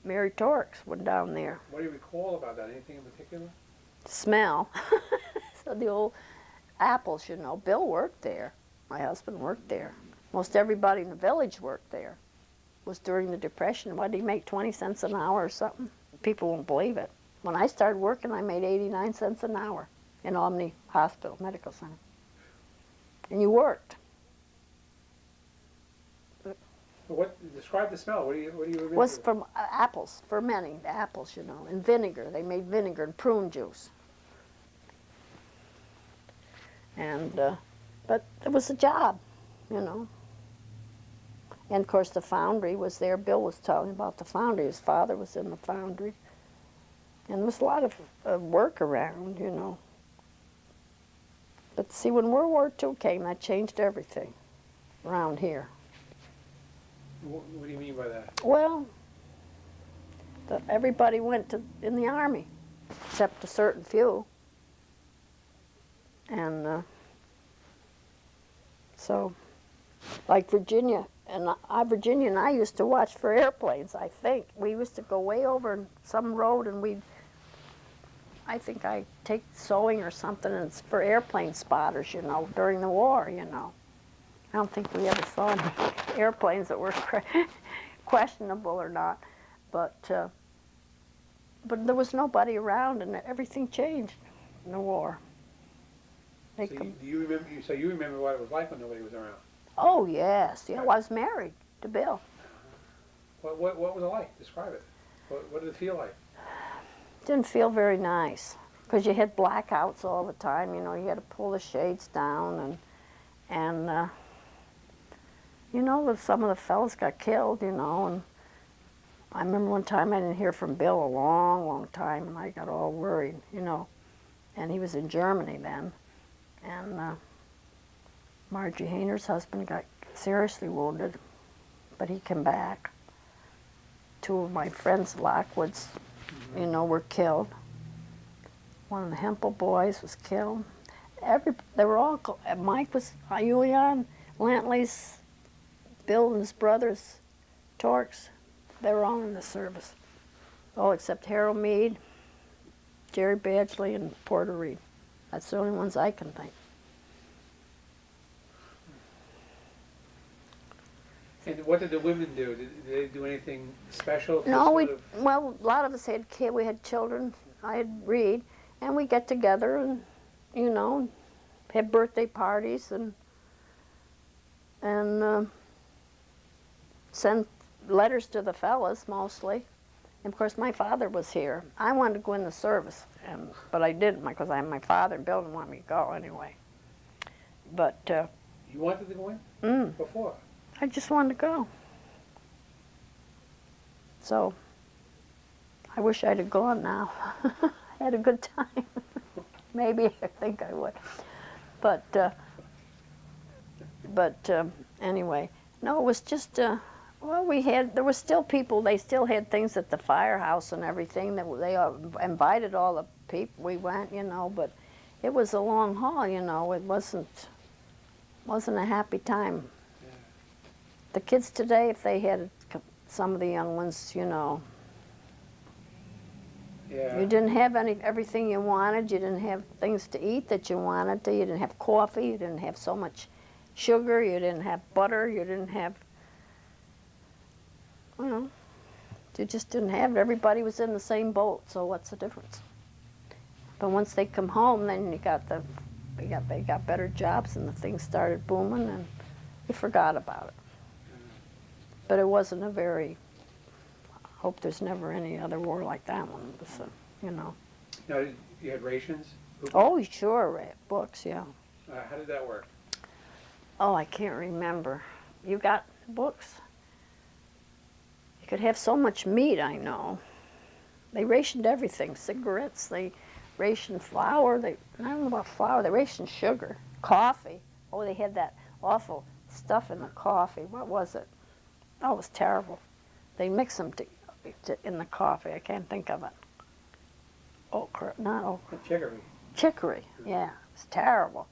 Mary Torx, went down there. What do you recall about that? Anything in particular? Smell. <laughs> so the old apples, you know. Bill worked there. My husband worked there. Most everybody in the village worked there. It was during the Depression. What did he make, 20 cents an hour or something? People won't believe it. When I started working, I made 89 cents an hour in Albany Hospital Medical Center. And you worked. What, describe the smell. What do you, what do you remember? was from uh, apples, fermenting the apples, you know, and vinegar. They made vinegar and prune juice. And, uh, but it was a job, you know. And of course, the foundry was there. Bill was telling about the foundry. His father was in the foundry. And there was a lot of uh, work around, you know. But see, when World War II came, that changed everything around here. What, what do you mean by that? Well, the, everybody went to in the army, except a certain few. And uh, so, like Virginia, and I, Virginia and I used to watch for airplanes, I think. We used to go way over some road and we'd, I think I take sewing or something and it's for airplane spotters, you know, during the war, you know. I don't think we ever saw any <laughs> airplanes that were <laughs> questionable or not, but uh, but there was nobody around and everything changed in the war. They So you, do you remember, so you remember what it was like when nobody was around? Oh yes, yeah, well, I was married to Bill. What, what, what was it like? Describe it. What, what did it feel like? Didn't feel very nice because you had blackouts all the time. You know, you had to pull the shades down and and uh, you know, some of the fellas got killed. You know, and I remember one time I didn't hear from Bill a long, long time, and I got all worried. You know, and he was in Germany then, and uh, Margie Hayner's husband got seriously wounded, but he came back. Two of my friends, Lockwoods, you know, were killed. One of the Hempel boys was killed. Every they were all. uh, Mike was uh, Julian Lantley's, Bill and his brothers, Torx. They were all in the service. All except Harold Mead, Jerry Badgley, and Porter Reed. That's the only ones I can think. And what did the women do? Did, did they do anything special? No, we well, a lot of us had kids. We had children. I had Reed, and we get together and, you know, have birthday parties and and uh, send letters to the fellas mostly. And of course, my father was here. I wanted to go in the service, and but I didn't because I my father and Bill didn't want me to go anyway. But uh, You wanted to go in mm, before? I just wanted to go. So I wish I'd have gone now. <laughs> I had a good time. <laughs> Maybe I think I would. But uh, but um, anyway, no, it was just uh, well, we had there were still people. They still had things at the firehouse and everything. That they uh, invited all the people. We went, you know, but it was a long haul. You know, it wasn't wasn't a happy time the kids today, if they had some of the young ones, you know, Yeah. you didn't have any everything you wanted. You didn't have things to eat that you wanted to. You didn't have coffee. You didn't have so much sugar. You didn't have butter. You didn't have, you know, you just didn't have it. Everybody was in the same boat. So what's the difference? But once they come home, then you got the, they got they got better jobs and the things started booming and we forgot about it. But it wasn't a very. I hope there's never any other war like that one. Was, you know. Now, you had rations? Who- Oh, sure. Books, yeah. Uh, how did that work? Oh, I can't remember. You got books? You could have so much meat, I know. They rationed everything cigarettes, they rationed flour, they, I don't know about flour, they rationed sugar, coffee. Oh, they had that awful stuff in the coffee. What was it? Oh, it was terrible. They mix them to, to, in the coffee. I can't think of it. Okra, not okra. Chicory. Chicory, yeah, it's terrible.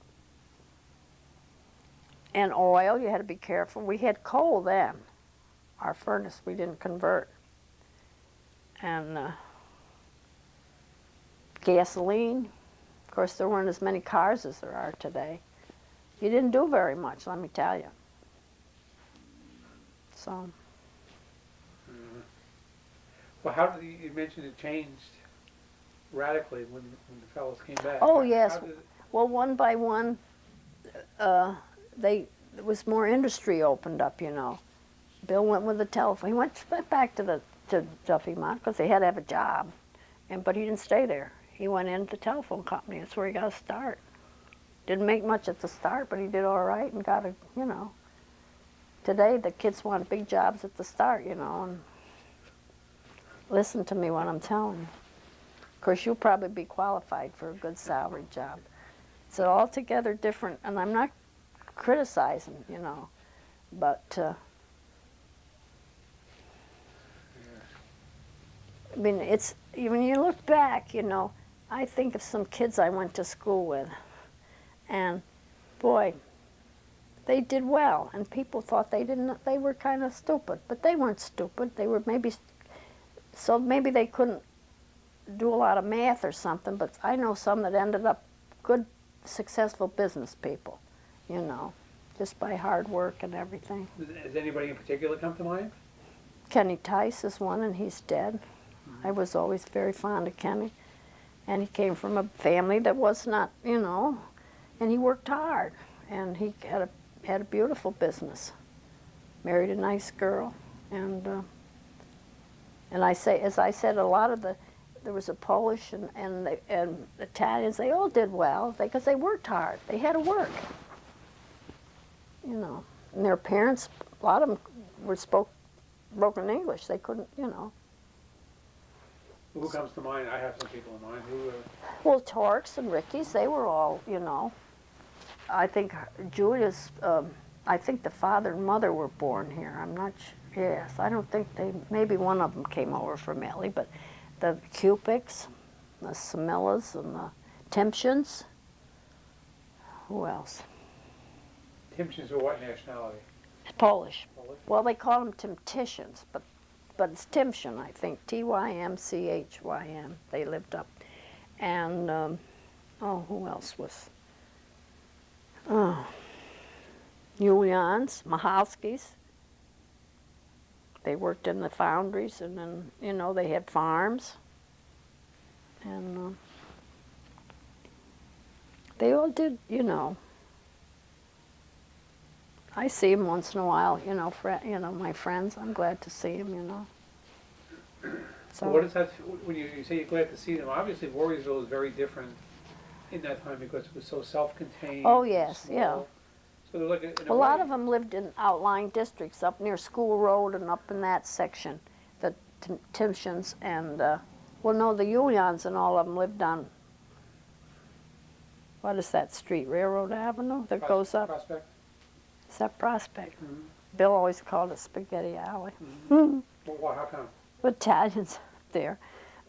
And oil, you had to be careful. We had coal then. Our furnace, we didn't convert. And uh, gasoline, of course, there weren't as many cars as there are today. You didn't do very much, let me tell you. So, Well, how did, you you mentioned it changed radically when, when the fellows came back. Oh, How- yes. how Well, one by one, uh, they there was more industry opened up. You know, Bill went with the telephone. He went went <laughs> back to the to Duffy Mott because they had to have a job, and but he didn't stay there. He went into the telephone company. That's where he got a start. Didn't make much at the start, but he did all right and got a you know. Today the kids want big jobs at the start, you know, and listen to me when I'm telling you. Of course, you'll probably be qualified for a good salary job. It's altogether different, and I'm not criticizing, you know, but uh, I mean, it's when you look back, you know, I think of some kids I went to school with, and boy, they did well, and people thought they didn't. They were kind of stupid, but they weren't stupid. They were maybe so maybe they couldn't do a lot of math or something. But I know some that ended up good, successful business people. You know, just by hard work and everything. Does anybody in particular come to mind? Kenny Tice is one, and he's dead. I was always very fond of Kenny, and he came from a family that was not, you know, and he worked hard, and he had a had a beautiful business. Married a nice girl, and uh, and I say, as I said, a lot of the there was a Polish and and, the, and Italians. They all did well because they worked hard. They had to work, you know. And their parents, a lot of them were spoke broken English. They couldn't, you know. Who comes to mind? I have some people in mind. Who? Uh, Well, Torks and Ricky's, they were all, you know. I think Julia's, um, I think the father and mother were born here. I'm not sure. Yes, I don't think they, maybe one of them came over from Italy, but the Cupics, the Samillas, and the Temptions. Who else? Tymchyns were what nationality? Polish. Polish? Well, they call them Temptitians, but but it's Tymchyn, I think. T Y M C H Y N. They lived up, and um, oh, who else was? Oh, Julians, Mahalskis. They worked in the foundries, and then you know they had farms, and uh, they all did, you know. I see him once in a while, you know, you know, my friends. I'm glad to see him, you know. So what is that? When you, you say you're glad to see them, obviously Voorheesville is very different in that time because it was so self-contained. Oh, yes, yeah. So they're like a, A lot way- of them lived in outlying districts up near School Road and up in that section, the Tim- and, uh, well, no, the Julians and all of them lived on, what is that street, Railroad Avenue that Pros- goes up? Prospect. Is that Prospect? Mhm. Bill always called it Spaghetti Alley. <laughs> Well, why, how come? Italians <laughs> up there,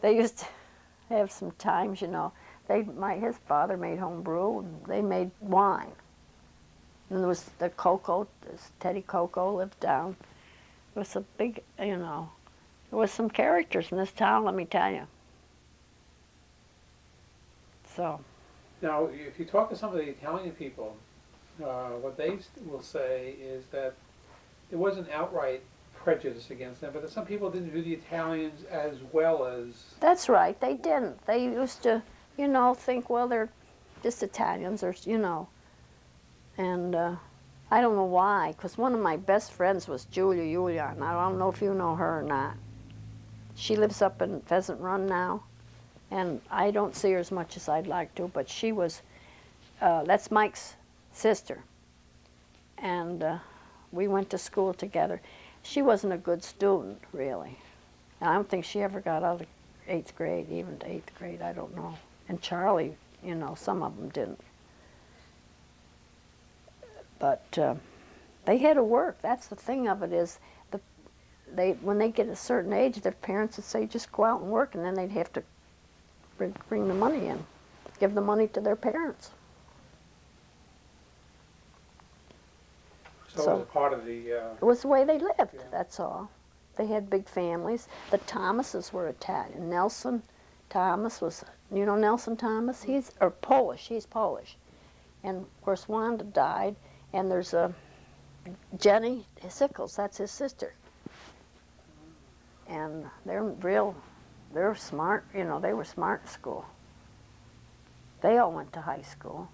they used to have some times, you know. They, my his father made home brew, and they made wine. And there was the Coco, this Teddy Coco lived down. It was a big, you know, there was some characters in this town. Let me tell you. So Now, if you talk to some of the Italian people, uh, what they will say is that there wasn't outright prejudice against them, but that some people didn't view the Italians as well as that's right. They didn't. They used to, you know, think well they're just Italians or you know. And uh, I don't know why, because one of my best friends was Julia Julian. I don't know if you know her or not. She lives up in Pheasant Run now, and I don't see her as much as I'd like to, but she was, uh, that's Mike's sister. And uh, we went to school together. She wasn't a good student, really. I don't think she ever got out of eighth grade, even to eighth grade, I don't know. And Charlie, you know, some of them didn't. But uh, they had to work. That's the thing of it is, the, they when they get a certain age, their parents would say, just go out and work, and then they'd have to bring, bring the money in, give the money to their parents. so, So- it was part of the. Uh, It was the way they lived, Yeah. that's all. They had big families. The Thomases were Italian. Nelson Thomas was, you know Nelson Thomas? Mm-hmm. He's, or Polish, he's Polish. And of course Wanda died, and there's a Jenny Sickles, that's his sister. And they're real, they're smart, you know, they were smart in school. They all went to high school.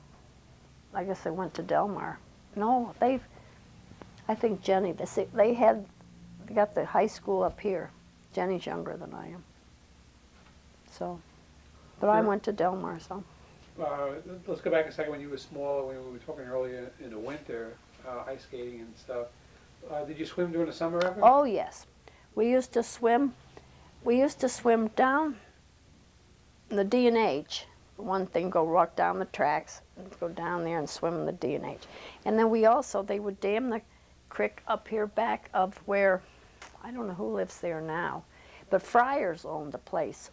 I guess they went to Delmar. No, they've, I think Jenny, they, they had, they got the high school up here. Jenny's younger than I am. So, but I went to Delmar, so. uh, let's go back a second when you were smaller, when we were talking earlier in the winter, uh, ice skating and stuff. Uh, did you swim during the summer ever? Oh, yes. We used to swim, we used to swim down the D and H. One thing, go walk down the tracks, and go down there and swim in the D and H. And then we also, they would dam the creek up here back of where, I don't know who lives there now, but Friars owned the place.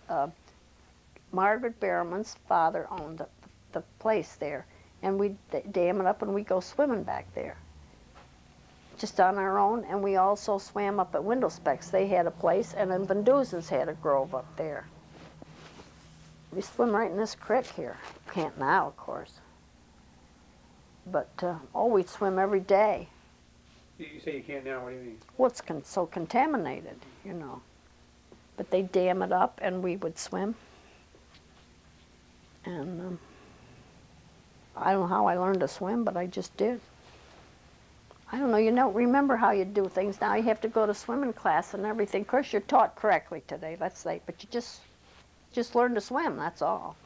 Margaret Behrman's father owned the, the place there. And we'd dam it up and we'd go swimming back there. just on our own, and we also swam up at Window Specs. They had a place, and then Van Duzen's had a grove up there. We swim right in this creek here. Can't now, of course. But, uh, oh, we swim every day. You you say you can't now, what do you mean? Well, it's con- so contaminated, you know. But they dam it up, and we would swim. And um, I don't know how I learned to swim, but I just did. I don't know. You don't remember how you do things now. You have to go to swimming class and everything. Of course, you're taught correctly today. Let's say, but you just just learn to swim. That's all.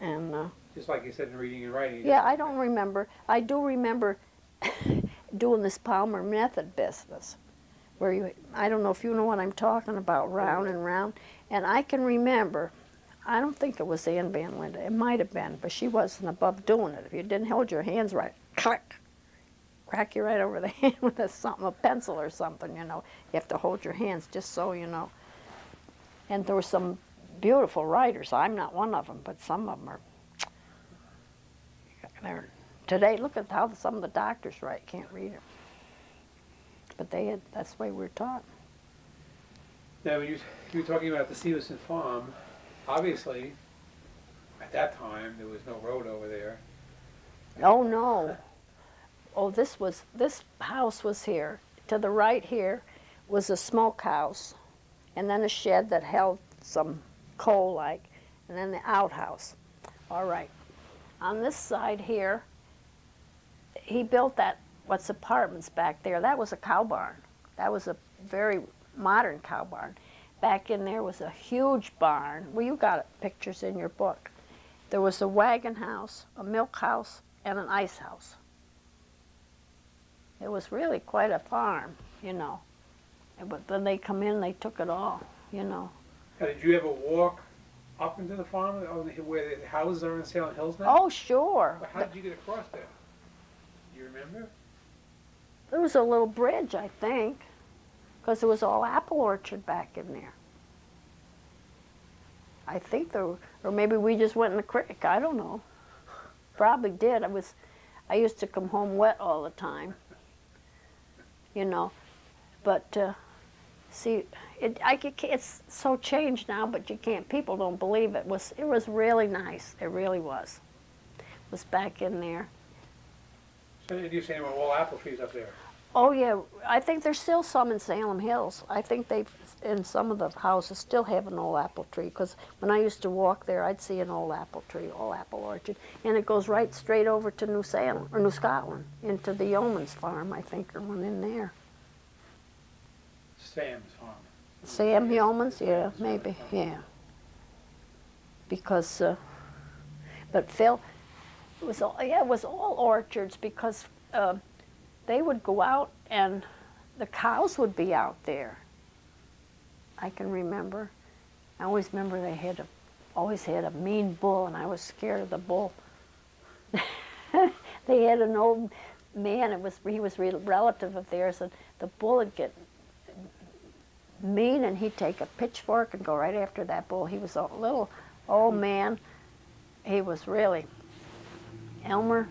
And uh, Just like you said in reading and writing. yeah, I don't remember. I do remember <coughs> doing this Palmer method business, where you, I don't know if you know what I'm talking about, round and round. And I can remember, I don't think it was Ann Van Linda, it might have been, but she wasn't above doing it. If you didn't hold your hands right, click, crack you right over the <laughs> hand with a something, a pencil or something, you know. You have to hold your hands just so you know. And there were some beautiful writers. I'm not one of them, but some of them are. <tsk> They're, today, look at how some of the doctors write. Can't read it. But they had. That's the way we were taught. Now, when you, you were talking about the Stevenson Farm, obviously, at that time, there was no road over there. Oh no. Oh, this was this house was here. To the right here was a smokehouse, and then a shed that held some coal like, and then the outhouse. All right. On this side here, he built that what's apartments back there. That was a cow barn. That was a very modern cow barn. Back in there was a huge barn. Well, you got pictures in your book. There was a wagon house, a milk house, and an ice house. It was really quite a farm, you know. But then they come in, they took it all, you know. Now, did you ever walk up into the farm, uh, where the houses are in Salem Hills now? Oh, sure. Well, How did you get across there? Do you remember? There was a little bridge, I think, because it was all apple orchard back in there. I think there, were- or maybe we just went in the creek. I don't know. Probably did. I was, I used to come home wet all the time. You know, but uh, see, it, I it's so changed now, but you can't. People don't believe it was. It was really nice. It really was. It was back in there. So did you're saying there were all apple trees up there? Oh yeah, I think there's still some in Salem Hills. I think they've in some of the houses still have an old apple tree because when I used to walk there, I'd see an old apple tree, old apple orchard, and it goes right straight over to New Salem or New Scotland into the yeoman's farm. I think or one in there. Sam's Farm. Sam Yeoman's, yeah, maybe, yeah. Because, uh, but Phil, it was all, yeah, it was all orchards because uh, they would go out and the cows would be out there. I can remember. I always remember they had a, always had a mean bull, and I was scared of the bull. <laughs> they had an old man. It was he was a relative of theirs, and the bull would get mean and he'd take a pitchfork and go right after that bull. He was a little old man. He was really Elmer.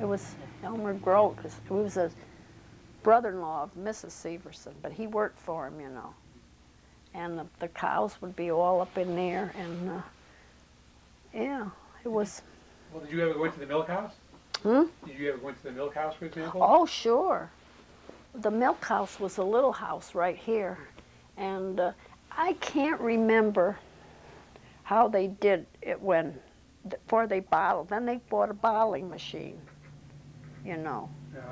It was Elmer Grote. He was a brother-in-law of Mrs. Severson, but he worked for him, you know. And the, the cows would be all up in there, and uh, yeah, it was. Well, did you ever go into the milk house? Hmm? Did you ever go into the milk house, for example? Oh, sure. The milk house was a little house right here. And uh, I can't remember how they did it when, before they bottled. Then they bought a bottling machine, you know, Yeah.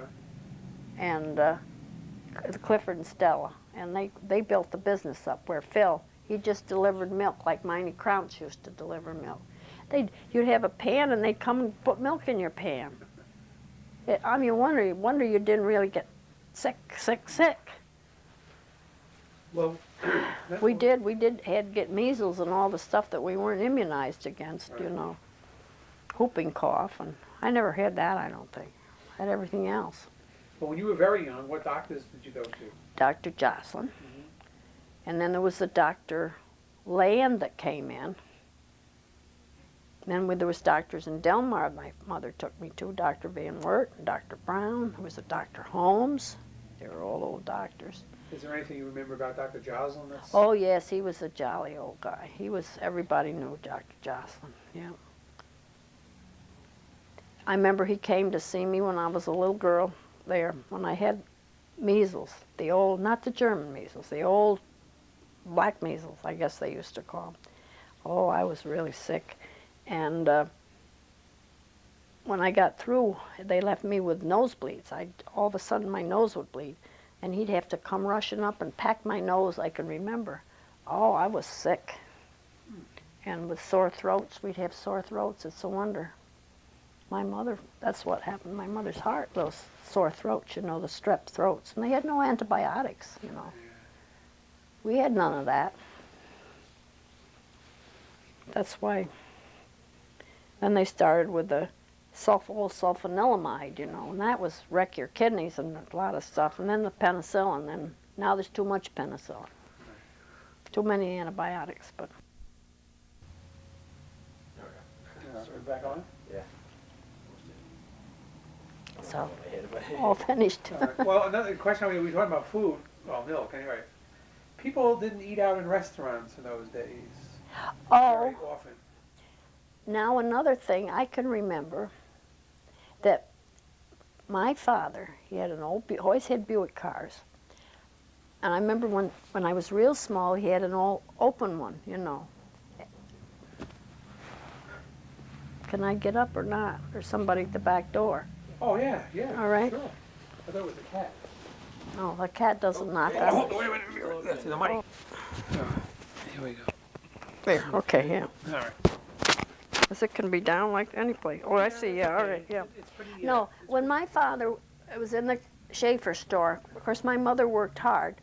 and uh, Clifford and Stella. And they, they built the business up where Phil, he just delivered milk like Miney Crouch used to deliver milk. They'd, you'd have a pan and they'd come and put milk in your pan. <laughs> It, I mean, wonder, wonder you didn't really get sick, sick, sick. Well, <clears throat> We did, we did, had get measles and all the stuff that we weren't immunized against, you know. Whooping cough, and I never had that, I don't think. Had everything else. Well, when you were very young, what doctors did you go to? Dr. Jocelyn. Mm-hmm. And then there was the Dr. Land that came in. Then when there was doctors in Delmar, my mother took me to Dr. Van Wert, and Dr. Brown, there was a Dr. Holmes. They were all old doctors. Is there anything you remember about Dr. Jocelyn? that's? Oh yes, he was a jolly old guy. He was everybody knew Dr. Jocelyn. Yeah. I remember he came to see me when I was a little girl there when I had measles, the old not the German measles, the old black measles, I guess they used to call them. Oh, I was really sick, and uh, when I got through, they left me with nosebleeds. I all of a sudden my nose would bleed, and he'd have to come rushing up and pack my nose. I can remember. Oh, I was sick, and with sore throats, we'd have sore throats. It's a wonder. My mother, that's what happened. My mother's heart, those sore throats, you know, the strep throats, and they had no antibiotics, you know. We had none of that. That's why. Then they started with the sulfonyl sulfanilamide, you know, and that was wreck your kidneys and a lot of stuff. And then the penicillin, and now there's too much penicillin. Too many antibiotics, but are back on? So <laughs> all finished. All right. Well, another question, we were talking about food, well, milk, anyway. People didn't eat out in restaurants in those days Oh, very often. now another thing I can remember that my father, he had an old, Bu- always had Buick cars. And I remember when, when I was real small, he had an all open one, you know. Can I get up or not? Or somebody at the back door? Oh, yeah, yeah. All right. Sure. I thought it was a cat. No, the cat doesn't knock Oh, on. wait a minute, that's the mic. Oh. Here we go. There, okay, yeah. All right. 'Cause it can be down like any place. Oh, I see, yeah, all right, yeah. It's pretty, uh, No, when my father was in the Schaefer store, of course, my mother worked hard.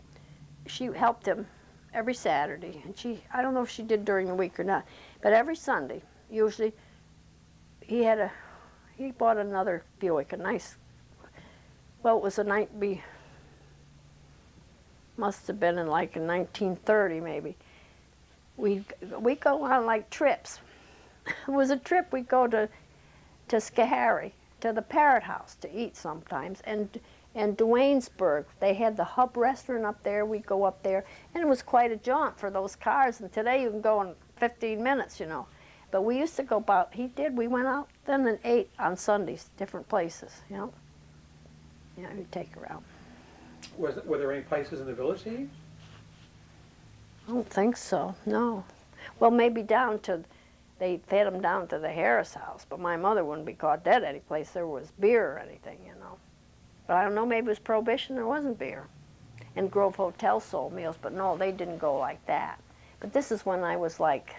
She helped him every Saturday, and she, I don't know if she did during the week or not, but every Sunday, usually, he had a, he bought another Buick, a nice, well, it was a night, be, must have been in like in 1930 maybe. We we go on like trips. <laughs> it was a trip. We go to to Schoharie, to the Parrott House to eat sometimes, and and Duanesburg. They had the Hub restaurant up there. We'd go up there, and it was quite a jaunt for those cars. And today you can go in 15 minutes, you know. But we used to go about. He did. We went out then and ate on Sundays, different places, you know. Yeah, we'd take her out. Was, were there any places in the village? I don't think so. No. Well, maybe down to. They fed them down to the Harris house, but my mother wouldn't be caught dead any place there was beer or anything, you know. But I don't know, maybe it was prohibition, there wasn't beer. And Grove Hotel sold meals, but no, they didn't go like that. But this is when I was like,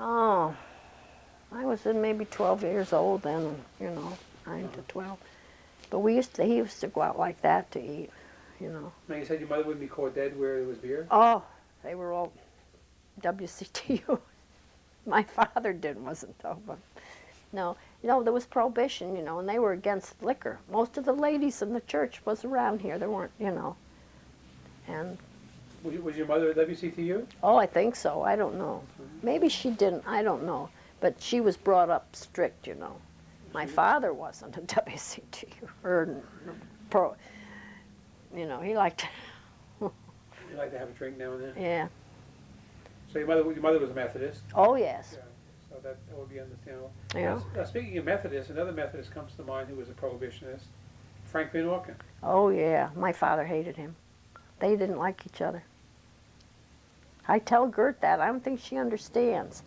oh, I was in maybe 12 years old then, you know, 9 to 12. But we used to, he used to go out like that to eat, you know. Now, you said your mother wouldn't be caught dead where there was beer? Oh, they were all WCTU. <laughs> My father didn't, wasn't though, but no, you know there was prohibition, you know, and they were against liquor. Most of the ladies in the church was around here. There weren't, you know, and Was, your mother at WCTU? oh, I think so. I don't know. Maybe she didn't. I don't know. But she was brought up strict, you know. My mm-hmm. father wasn't a <laughs> WCTU or pro. You know, he liked, <laughs> You like to have a drink now and then? yeah. So your mother, your mother was a Methodist? Oh yes, Yeah, So that, that would be understandable. yeah. Now, speaking of Methodists, another Methodist comes to mind who was a prohibitionist, Frank Van. Oh yeah, my father hated him. They didn't like each other. I tell Gert that. I don't think she understands.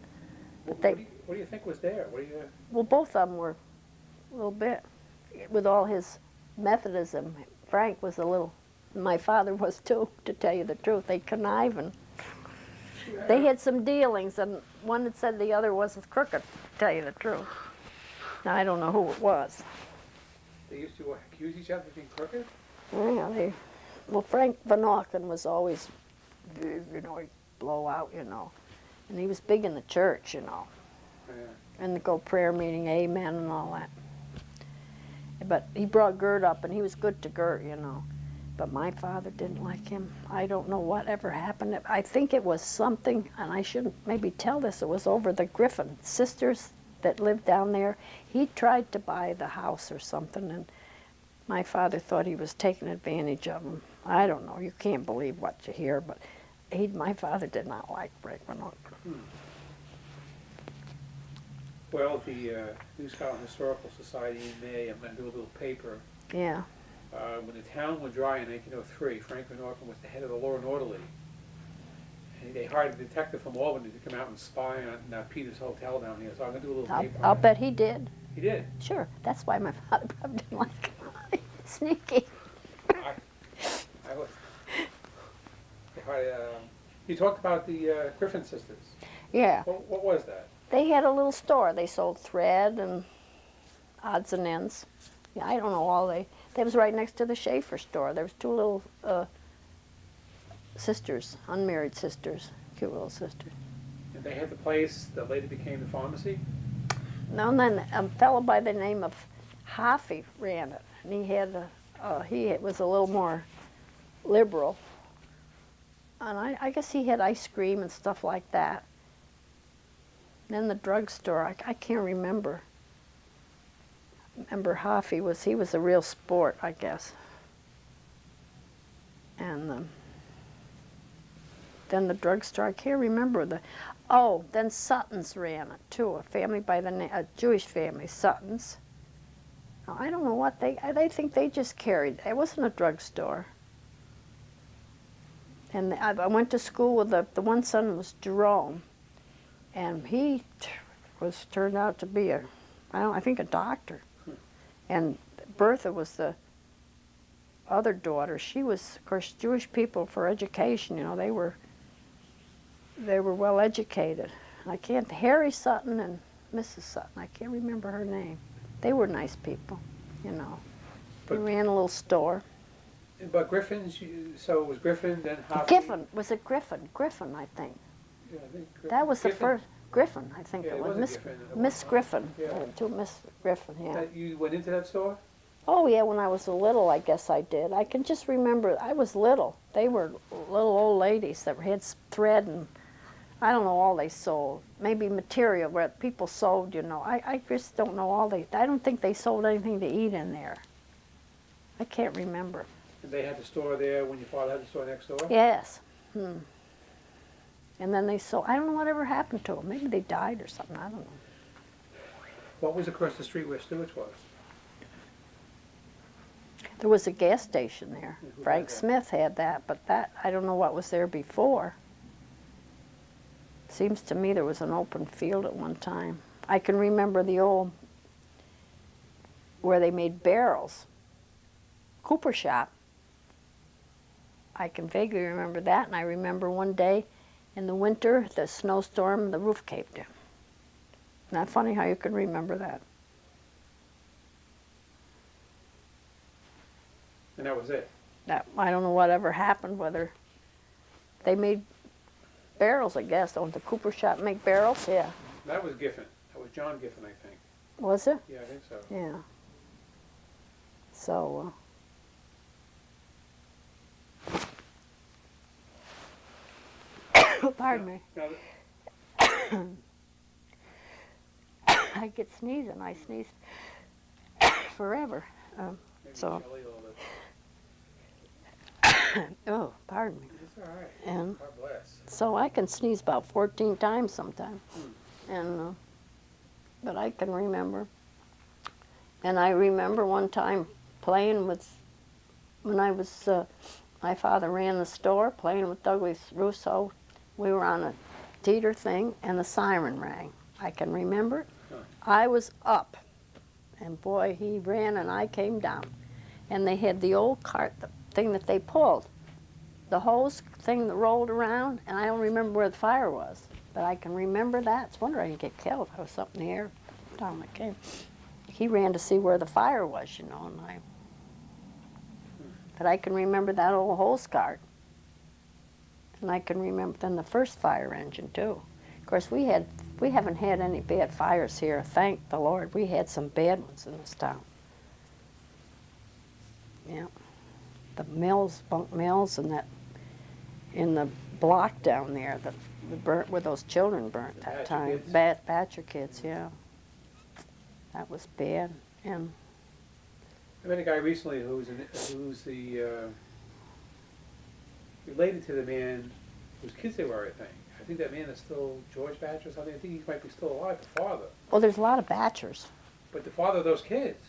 What, they- what, do you, what do you think was there? What do you? Well, both of them were a little bit. With all his Methodism, Frank was a little. My father was too, to tell you the truth. They conniving. They had some dealings, and one had said the other wasn't crooked. To tell you the truth. Now I don't know who it was. They used to accuse each other of being crooked. Yeah, they, well, Frank Van Auken was always, you know, blow out, you know. And he was big in the church, you know, Yeah. and the go prayer meeting, amen, and all that. But he brought Gert up, and he was good to Gert, you know. but my father didn't like him. I don't know what ever happened. I think it was something, and I shouldn't maybe tell this, it was over the Griffin sisters that lived down there. He tried to buy the house or something, and my father thought he was taking advantage of him. I don't know. You can't believe what you hear, but he, my father did not like Frank Van Auken. Well, the uh, New Scotland Historical Society in May, I'm gonna do a little paper. Yeah. Uh, when the town went dry in nineteen oh three, Franklin Norton was the head of the law and orderly. And they hired a detective from Albany to come out and spy on uh, Peter's Hotel down here, so I'm gonna do a little I'll, paper. I'll bet he did. He did. Sure. That's why my <laughs> father probably didn't like him. <laughs> Sneaky. I, I was. Hired, um, you talked about the uh, Griffin sisters. Yeah. What, what was that? They had a little store. They sold thread and odds and ends. Yeah, I don't know all they. They was right next to the Schaefer store. There was two little uh, sisters, unmarried sisters, cute little sisters. And they had the place that later became the pharmacy? No, and then a fellow by the name of Hoffy ran it, and he had a, uh, he was a little more liberal. And I, I guess he had ice cream and stuff like that. Then the drugstore, I, I can't remember. Remember Hoffy was, he was a real sport, I guess. And um, then the drugstore, I can't remember the, oh, then Sutton's ran it too, a family by the name, a Jewish family, Sutton's. I don't know what they, I, I think they just carried, it wasn't a drugstore. And I, I went to school with the, the one son was Jerome, and he was turned out to be a, I don't, I think a doctor. And Bertha was the other daughter. She was, of course, Jewish people for education. You know, they were they were well educated. I can't. Harry Sutton and Mrs. Sutton. I can't remember her name. They were nice people. You know, they ran a little store. But Griffin's, so it was Griffin, then? Griffin was it Griffin? Griffin, I think. Yeah, I think Griffin. That was the first Griffin. I think Yeah, it was Miss Griffin Miss. Griffin. Yeah. To Miss Griffin. Yeah. That you went into that store? Oh yeah, when I was a little, I guess I did. I can just remember I was little. They were little old ladies that had thread and I don't know all they sold. Maybe material where people sold, you know. I, I just don't know all they. I don't think they sold anything to eat in there. I can't remember. And they had the store there when your father had the store next door? Yes. Hmm. And then they sold. I don't know whatever happened to them. Maybe they died or something. I don't know. What was across the street where Stewart's was? There was a gas station there. Frank? Smith had that, but that, I don't know what was there before. Seems to me there was an open field at one time. I can remember the old, where they made barrels. Cooper shop. I can vaguely remember that, and I remember one day in the winter, the snowstorm, the roof caved in. Not funny how you can remember that. And that was it? that I don't know whatever happened, whether they made barrels, I guess. Don't the Cooper shop make barrels? Yeah. That was Giffen. That was John Giffen, I think. Was it? Yeah, I think so. Yeah. So, uh, <coughs> pardon me. <coughs> I get sneezing. I sneeze <coughs> forever. Um, So- oh, pardon me. It's all right. And God bless. So I can sneeze about 14 times sometimes. And, uh, but I can remember. And I remember one time playing with, when I was, uh, my father ran the store, playing with Douglas Russo. We were on a teeter thing and the siren rang. I can remember it. I was up. And boy, he ran and I came down. And they had the old cart, the thing that they pulled the hose thing that rolled around, and I don't remember where the fire was. But I can remember that. It's a wonder I didn't get killed. I was up in the air time I came. He ran to see where the fire was, you know, and I. But I can remember that old hose cart. And I can remember then the first fire engine too. Of course, we had we haven't had any bad fires here. Thank the Lord. We had some bad ones in this town. Yeah. the mills, bunk mills, and that in the block down there, the, the burnt where those children burnt that Thatcher time. kids? Bad Thatcher kids, yeah. That was bad, and I met a guy recently who's an, who's the, uh, related to the man whose kids they were, I think. I think that man is still George Batch or something. I think he might be still alive, the father. well, there's a lot of Batchers. But the father of those kids.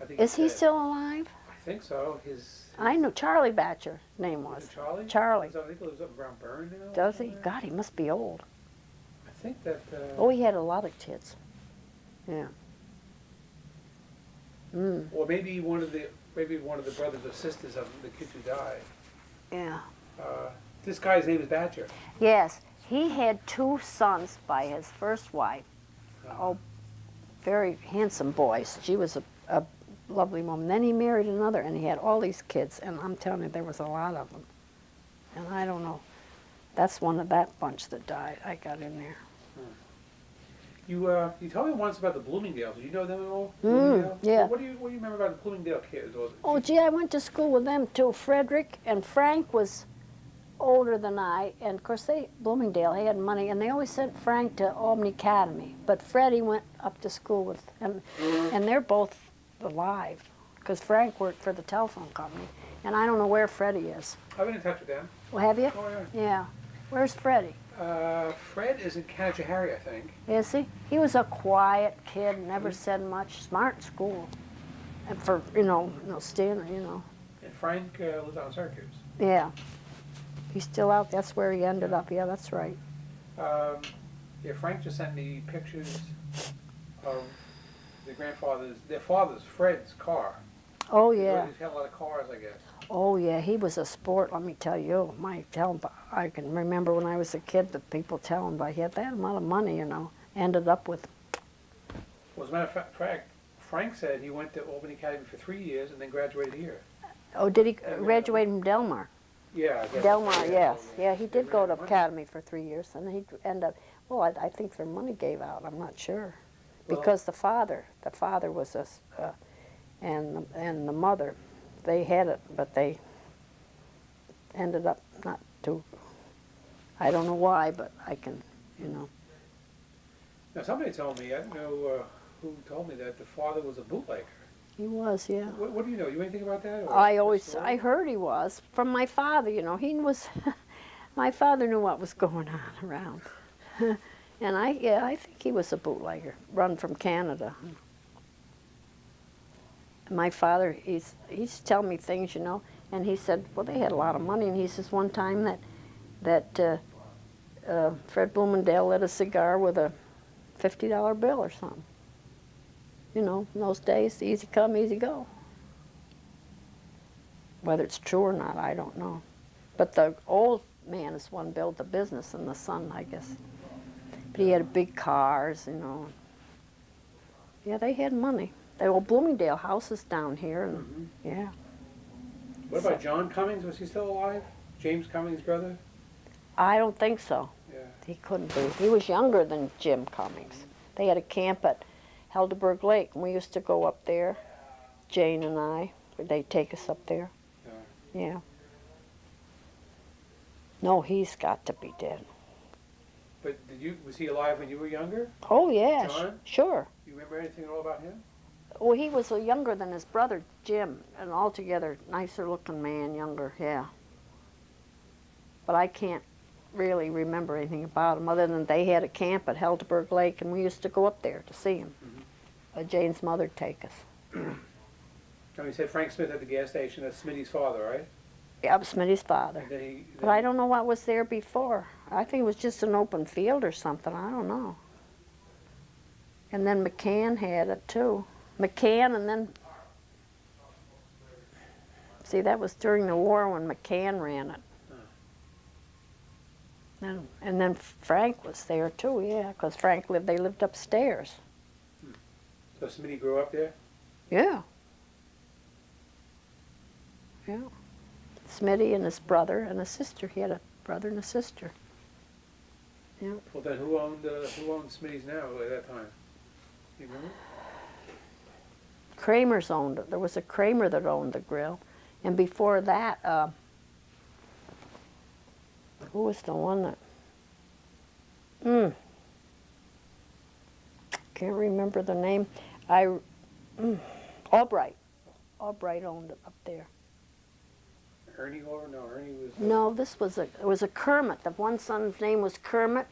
I think Is he dead. still alive? I think so. His. I know Charlie Batcher. Name Was was Charlie? Charlie. I think he lives up around Berne now. Does he? God, he must be old. I think that. Uh, Oh, he had a lot of kids. Yeah. Mm. Or maybe one of the maybe one of the brothers or sisters of the kids who died. Yeah. Uh, this guy's name is Batcher. Yes, he had two sons by his first wife. Oh, very handsome boys. She was a, a lovely woman. Then he married another, and he had all these kids. And I'm telling you, there was a lot of them. And I don't know. That's one of that bunch that died. I got in there. You uh, you told me once about the Bloomingdales. Do you know them at all? Mm, yeah. What do you what do you remember about the Bloomingdale kids? Oh, gee, I went to school with them too. Frederick and Frank was older than I, and of course they Bloomingdale he had money, and they always sent Frank to Albany Academy. But Freddie went up to school with, and and they're both alive, because Frank worked for the telephone company, and I don't know where Freddie is. I've been in touch with them. Well, have you? Oh yeah. Yeah. Where's Freddie? Uh, Fred is in Canajoharie, I think. Is he? He was a quiet kid, never said much, smart in school, and for you know, you know, Stan, you know. And Frank uh, lives on Syracuse. Yeah. He's still out. That's where he ended up. Yeah, that's right. Um, yeah, Frank just sent me pictures of the grandfather's, their father's, Fred's car. Oh yeah. He's had a lot of cars, I guess. Oh yeah. He was a sport. Let me tell you. My tell him. I can remember when I was a kid that people tell him, but he had that amount of money. You know, ended up with. Well, as a matter of fact, Frank said he went to Albany Academy for three years and then graduated here. Oh, did he Yeah, graduate from Delmar? Yeah, Delmar, yes. Yeah, he did go to academy for three years, and he end up. Well, I, I think their money gave out. I'm not sure, Well- because the father, the father was a, uh, and the- and the mother, they had it, but they ended up not to. I don't know why, but I can, you know. Now, somebody told me, I don't know uh, who told me that the father was a bootlegger. He was, yeah. What, what do you know? You anything about that? I always. I heard he was from my father. You know, he was. <laughs> my father knew what was going on around, <laughs> and I, yeah, I think he was a bootlegger, run from Canada. My father, he's he's telling me things, you know, and he said, well, they had a lot of money, and he says one time that that uh, uh, Fred Bloomingdale lit a cigar with a fifty dollar bill or something. You know, in those days, easy come, easy go. Whether it's true or not, I don't know. But the old man is one built the business, and the son, I guess. But he had big cars, you know. Yeah, they had money. They were Bloomingdale houses down here, and Mhm. yeah. What about John Cummings? Was he still alive? James Cummings' brother? I don't think so. Yeah. He couldn't be. He was younger than Jim Cummings. They had a camp at Helderberg Lake, and we used to go up there, Jane and I. They'd take us up there. Yeah. yeah. No, he's got to be dead. But did you? Was he alive when you were younger? Oh, yeah, John? sure. You remember anything at all about him? Well, he was younger than his brother Jim, an altogether nicer looking man, younger, yeah. But I can't really remember anything about him other than they had a camp at Helderberg Lake and we used to go up there to see him. Uh, Jane's mother'd take us. <clears throat> Oh, you said Frank Smith at the gas station. That's Smitty's father, right? Yeah, Smitty's father. And then he. But I don't know what was there before. I think it was just an open field or something. I don't know. And then McCann had it too. McCann and then. See, that was during the war when McCann ran it. And, and then Frank was there too, yeah, because Frank lived, they lived upstairs. So Smitty grew up there. Yeah. Yeah. Smitty and his brother and a sister. He had a brother and a sister. Yeah. Well, then who owned uh, who owned Smitty's now at that time? You remember? Kramer's owned it. There was a Kramer that owned the grill, And before that, uh, who was the one that? Hmm. Can't remember the name. I, mm, Albright. Albright owned it up there. Ernie no, Ernie was. uh, No, this was a, it was a Kermit. The one son's name was Kermit,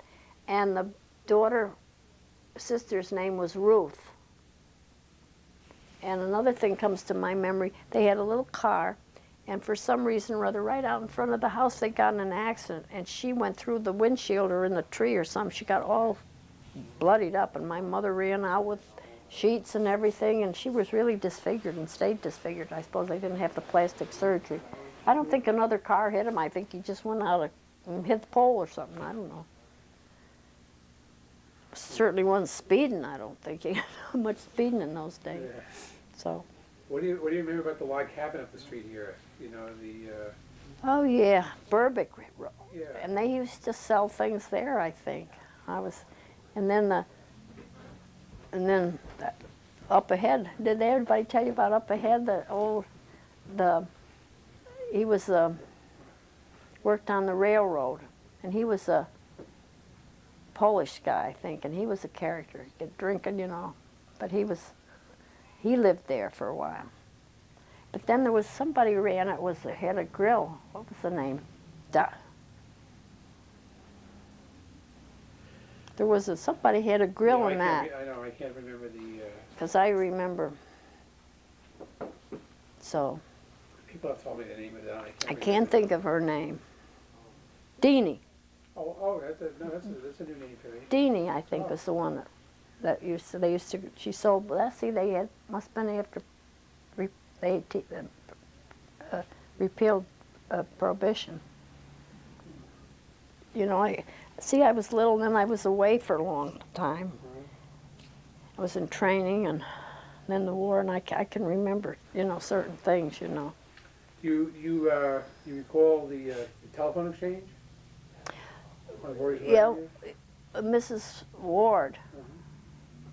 and the daughter, sister's name was Ruth. And another thing comes to my memory, they had a little car, and for some reason or other, right out in front of the house, they got in an accident, and she went through the windshield or in the tree or something. She got all bloodied up, and my mother ran out with sheets and everything, and she was really disfigured and stayed disfigured. I suppose they didn't have the plastic surgery. I don't think another car hit him. I think he just went out and hit the pole or something. I don't know. Certainly wasn't speeding. I don't think <laughs> he had much speeding in those days. yeah. So. What do you, what do you remember about the log cabin up the street here? You know, the, uh, Oh yeah, Burbick Road. yeah. And they used to sell things there. I think I was, and then the, and then the, up ahead. Did everybody tell you about up ahead? The old, the, he was uh, worked on the railroad, and he was a Polish guy, I think, and he was a character. Get drinking, you know, but he was, he lived there for a while. But then there was somebody ran it was had a grill. What was the name? Da- there was a somebody had a grill I in that I know, I can't remember the, uh, because I remember. So people have told me the name of that, I can't I can't think of her name. Deanie. Oh, oh, that's a, no, that's a, that's a new name for me. Deanie, I think, was the one that, that used to, they used to, she sold, well, see, they had, must have been after, re, they te- uh, uh, repealed uh, prohibition. You know, I, see, I was little, and then I was away for a long time. I was in training, and then the war, and I, I can remember, you know, certain things, you know. You, you, uh, you recall the, uh, the telephone exchange? Yeah. Uh, Mrs. Ward Mhm.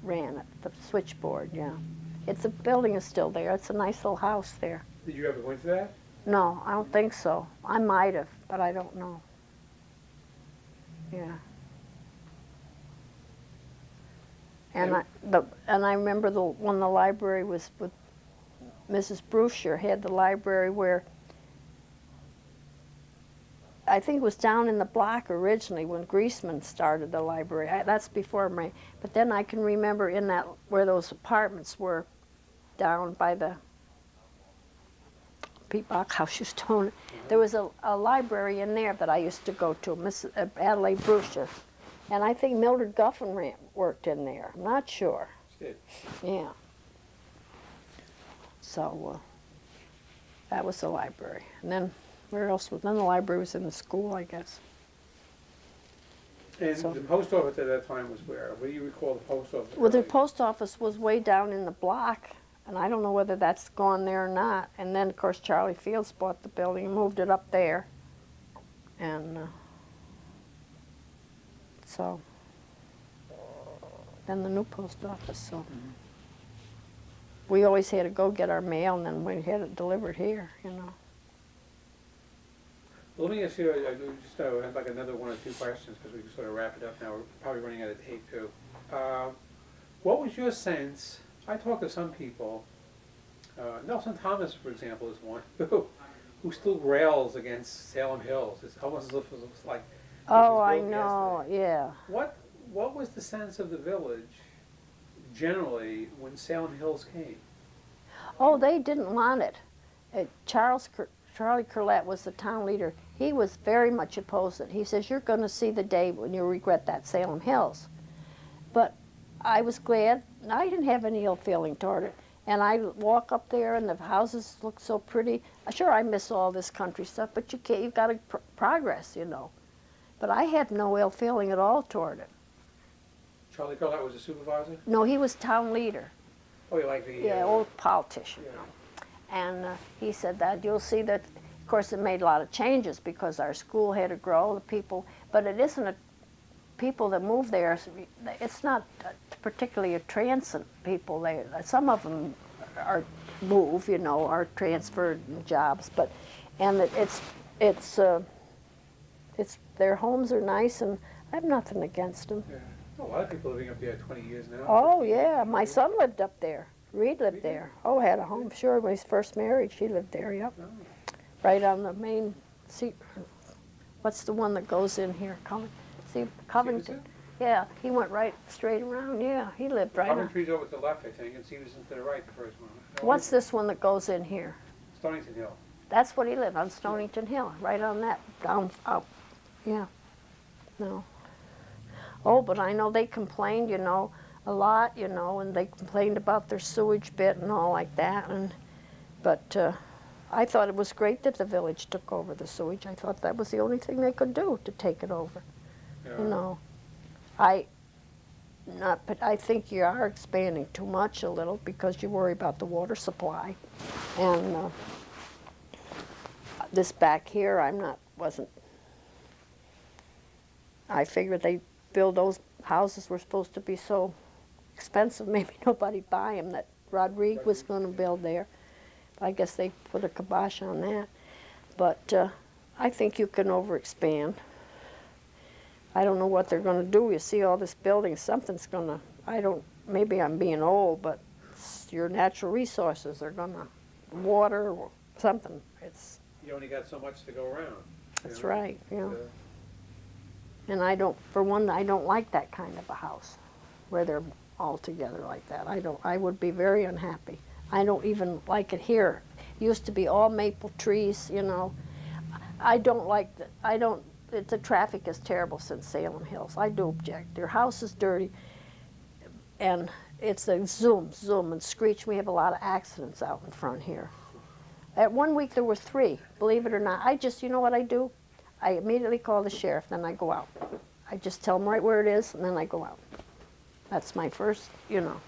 ran it, the switchboard, yeah. It's, a building is still there, it's a nice little house there. Did you ever go into that? No, I don't think so. I might have, but I don't know. Yeah. And I, the, and I remember the, when the library was with, Mrs. Brewster had the library where, I think it was down in the block originally when Greaseman started the library. I, that's before me. But then I can remember in that, where those apartments were, down by the Pete House used to own it. There was a, a library in there that I used to go to, Miss uh, Adelaide Brewster. And I think Mildred Guffin worked in there. I'm not sure. Yeah. So uh, that was the library. And then where else was? Then the library was in the school, I guess. And So- the post office at that time was where? What do you recall the post office? Well, the post office was way down in the block, and I don't know whether that's gone there or not. And then, of course, Charlie Fields bought the building and moved it up there. And uh, so, then the new post office, so. We always had to go get our mail, and then we had it delivered here, you know. Let me ask you, I I just uh, have like another one or two questions, because we can sort of wrap it up now, we're probably running out of tape too. Uh, What was your sense, I talked to some people, uh, Nelson Thomas, for example, is one, <laughs> who, who still rails against Salem Hills, it's almost as if it was like. it Oh, I built know, yesterday. yeah. What, what was the sense of the village generally when Salem Hills came? Oh, they didn't want it. Uh, Charles, Cur- Charlie Curlett was the town leader. He was very much opposed it. He says, you're gonna see the day when you regret that Salem Hills. But I was glad, I didn't have any ill feeling toward it. And I walk up there and the houses look so pretty. Sure, I miss all this country stuff, but you can't, you've gotta pr- progress, you know. But I had no ill feeling at all toward it. Charlie Collette was a supervisor? No, he was town leader. Oh, you like the? Yeah, uh, old politician. yeah. And uh, he said that you'll see that, course, it made a lot of changes because our school had to grow, the people, but it isn't a, people that move there, it's not particularly a transient people. They, some of them are move, you know, are transferred jobs, but, and it- it's, it's, uh, it's, their homes are nice and I have nothing against them. Yeah. A lot of people living up there twenty years now. Oh, yeah, my son lived up there. Reed lived he? there. Oh, had a home, sure, when he's first married, she lived there, yep. Oh. Right on the main, see, what's the one that goes in here, Coving, see, Covington? Yeah, he went right straight around, yeah, he lived right on. Coventry's over to the left, I think, and Stevenson to the right, the first one. No, What's this one that goes in here? Stonington Hill. That's what he lived, on Stonington Hill, right on that, down, out, yeah, no. Oh, but I know they complained, you know, a lot, you know, and they complained about their sewage bit and all like that, and, but, uh, I thought it was great that the village took over the sewage, I thought that was the only thing they could do, to take it over, Yeah. you know. I, not, but I think you are expanding too much a little, because you worry about the water supply, and, uh, this back here, I'm not, wasn't, I figured they build those houses were supposed to be so expensive, <laughs> maybe nobody buy them, that Rodrigue was gonna build there. I guess they put a kibosh on that. But, uh, I think you can overexpand. I don't know what they're gonna do, you see all this building, something's gonna, I don't, maybe I'm being old, but your natural resources are gonna, water or something, it's, You only got so much to go around. that's know? right, yeah. Uh, And I don't, for one, I don't like that kind of a house, where they're all together like that. I don't, I would be very unhappy. I don't even like it here. Used to be all maple trees, you know. I don't like the, I don't, it, the traffic is terrible since Salem Hills. I do object. Their house is dirty, and it's a zoom, zoom, and screech. We have a lot of accidents out in front here. At one week there were three, believe it or not. I just, you know what I do? I immediately call the sheriff, then I go out. I just tell them right where it is, and then I go out. That's my first, you know.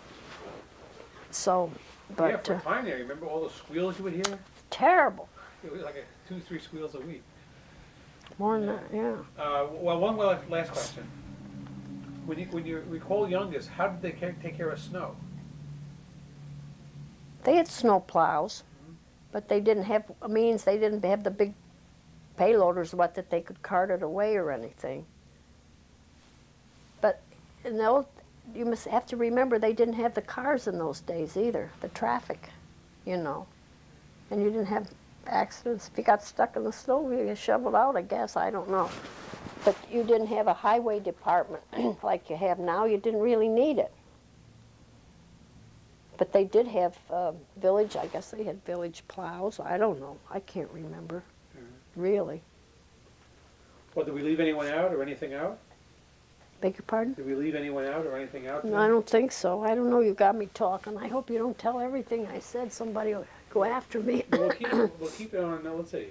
So, Yeah, for uh, time there, remember all the squeals you would hear? terrible. It was like a two, three squeals a week. More than that, yeah. Uh, well, one la- last question. When you, when you recall youngest, how did they take care of snow? They had snow plows, but they didn't have means. They didn't have the big payloaders, what that they could cart it away or anything. But in the old, you must have to remember they didn't have the cars in those days either. The traffic, you know, and you didn't have accidents. If you got stuck in the snow, you get shoveled out. I guess I don't know. But you didn't have a highway department <clears throat> like you have now. You didn't really need it. But they did have uh, village, I guess they had village plows. I don't know. I can't remember, really. Well, did we leave anyone out or anything out? Beg your pardon? Did we leave anyone out or anything out? No, I don't think so. I don't know. You got me talking. I hope you don't tell everything I said. Somebody will go after me. We'll keep, <laughs> we'll keep it on, let's see.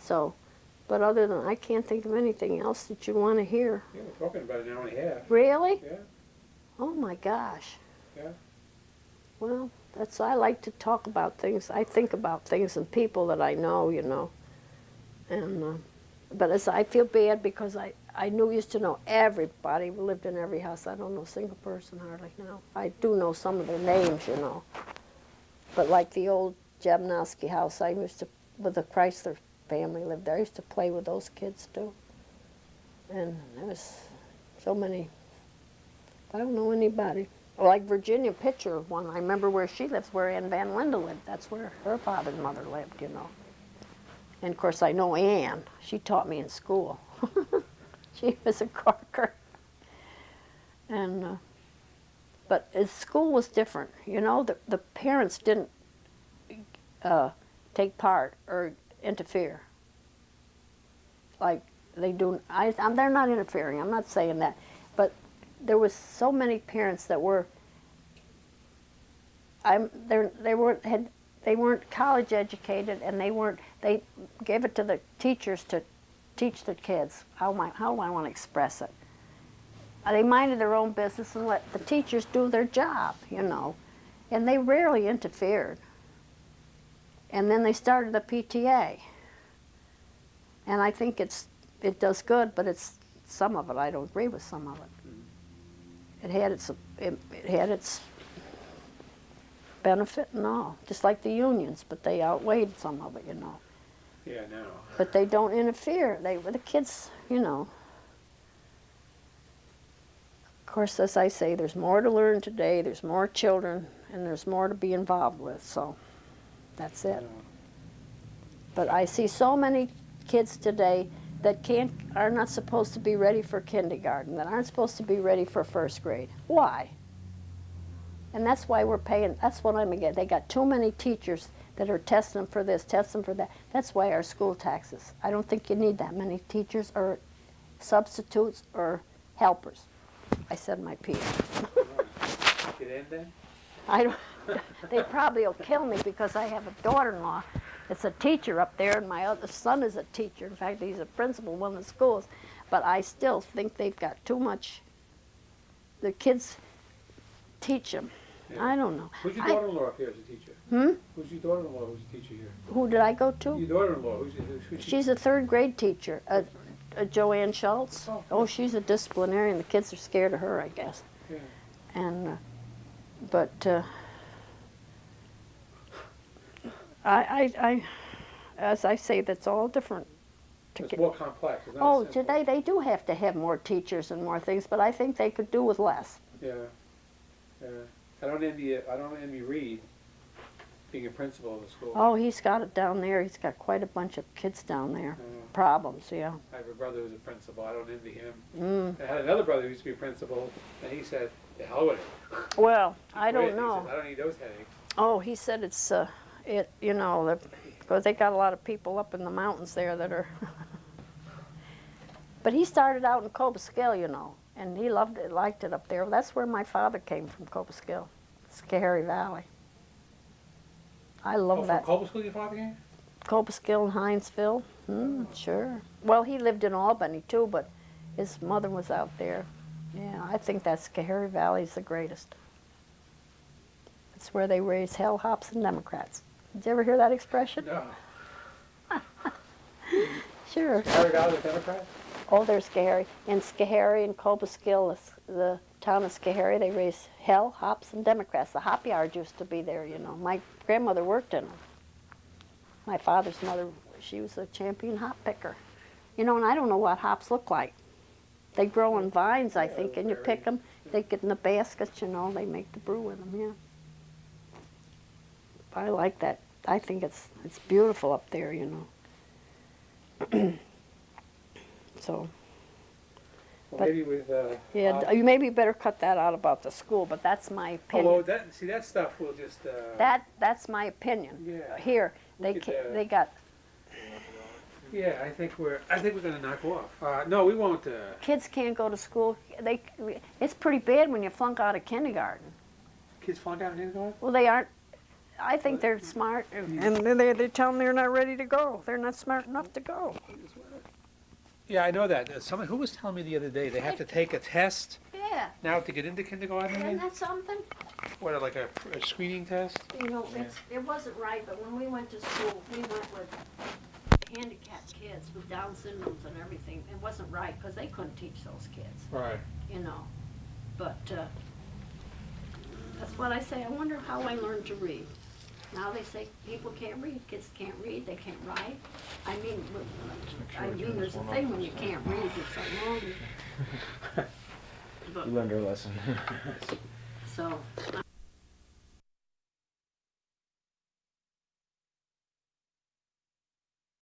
So, but other than, I can't think of anything else that you want to hear. Yeah, we're talking about an hour and a half. Really? Yeah, Oh my gosh. Yeah. Well, that's, I like to talk about things. I think about things and people that I know, you know. And, uh, but as I feel bad because I, I knew, used to know everybody who lived in every house. I don't know a single person hardly now. I do know some of their names, you know. But like the old Jabnowski house, I used to, with the Chrysler family lived there. I used to play with those kids too. And there was so many, I don't know anybody. Like Virginia Pitcher, one, I remember where she lives, where Ann Van Linda lived. That's where her father and mother lived, you know. And of course, I know Ann. She taught me in school. <laughs> <laughs> she was a Corker. And, uh, but school was different, you know. The, the parents didn't uh, take part or interfere like they do. I, I'm, they're not interfering. I'm not saying that, but there was so many parents that were. I'm. They weren't had. They weren't college educated, and they weren't. They gave it to the teachers to teach the kids. How I, how I want to express it? Uh, They minded their own business and let the teachers do their job, you know, and they rarely interfered. And then they started the PTA. And I think it's, it does good, but it's, some of it, I don't agree with some of it. It had its, it, it had its benefit and all, just like the unions, but they outweighed some of it, you know. Yeah, no. But they don't interfere. They the kids, you know. Of course, as I say, there's more to learn today. There's more children, and there's more to be involved with. So, that's it. But I see so many kids today that can't are not supposed to be ready for kindergarten, that aren't supposed to be ready for first grade. Why? And that's why we're paying. That's what I'm again. They got too many teachers that are testing them for this, testing them for that. That's why our school taxes. I don't think you need that many teachers or substitutes or helpers. I said my piece. Get in then? I don't, <laughs> they probably will kill me because I have a daughter-in-law that's a teacher up there, and my other son is a teacher. In fact, he's a principal in one of the schools. But I still think they've got too much. The kids teach them. Yeah. I don't know. Who's your I- daughter-in-law up here as a teacher? Hmm? Who's your daughter-in-law who's a teacher here? Who did I go to? Your daughter-in-law, who's, who's, who's she? She's a third grade teacher, uh, uh, Joanne Schultz. Oh, Oh, she's a disciplinarian. The kids are scared of her, I guess. Yeah. and uh, but uh, I, I, I, as I say, that's all different. To It's get, more complex, it's not oh, simple. today they do have to have more teachers and more things, but I think they could do with less. Yeah, yeah. I don't envy, I don't envy Reed being a principal of the school. Oh, he's got it down there. He's got quite a bunch of kids down there. Problems, yeah. I have a brother who's a principal, I don't envy him. Mm. I had another brother who used to be a principal, and he said, the hell with it. <laughs> Well, I don't know. said, I don't need those headaches. Oh, he said it's, uh, it, you know, because they got a lot of people up in the mountains there that are. <laughs> but he started out in Cobleskill, you know, and he loved it, liked it up there. That's where my father came from, Cobleskill, Schoharie Valley. I love Oh, from that. Cobleskill your father came? Cobleskill and Hinesville. Hmm, sure. Well, he lived in Albany too, but his mother was out there. Yeah, I think that Schoharie is the greatest. It's where they raise hell hops and Democrats. Did you ever hear that expression? No. <laughs> Sure. Harry Valley, the Democrat? Oh, there's Schoharie. In Schoharie and Cobleskill, the, town of Schoharie, they raise hell, hops, and Democrats. The hop yard used to be there, you know. My grandmother worked in them. My father's mother, she was a champion hop picker. You know, and I don't know what hops look like. They grow in vines, I think, and you pick them. They get in the baskets, you know, they make the brew with them, yeah. I like that. I think it's it's beautiful up there, you know. <clears throat> so. Well, But- maybe with, uh. Yeah, d- you maybe better cut that out about the school, but that's my well, opinion. that, see, that stuff will just, uh. That, that's my opinion. Yeah. Here, they, could, uh, they got, Yeah, I think we're, I think we're gonna knock off. Uh, no, we won't, uh, kids can't go to school, they, it's pretty bad when you flunk out of kindergarten. kids flunk out of kindergarten? Well, they aren't, I think they're smart, and and they, they tell them they're not ready to go. They're not smart enough to go. Yeah, I know that. Uh, Someone, who was telling me the other day, they have to take a test Yeah, now to get into kindergarten isn't that something? What, like a, a screening test? You know, it's, it wasn't right, but when we went to school, we went with handicapped kids with Down syndromes and everything. It wasn't right, because they couldn't teach those kids. Right. you know. But uh, that's what I say. I wonder how I learned to read. Now they say people can't read, kids can't read, they can't write. I mean, I mean, there's a thing when you can't read, it's like, well, <laughs> You learned your lesson. so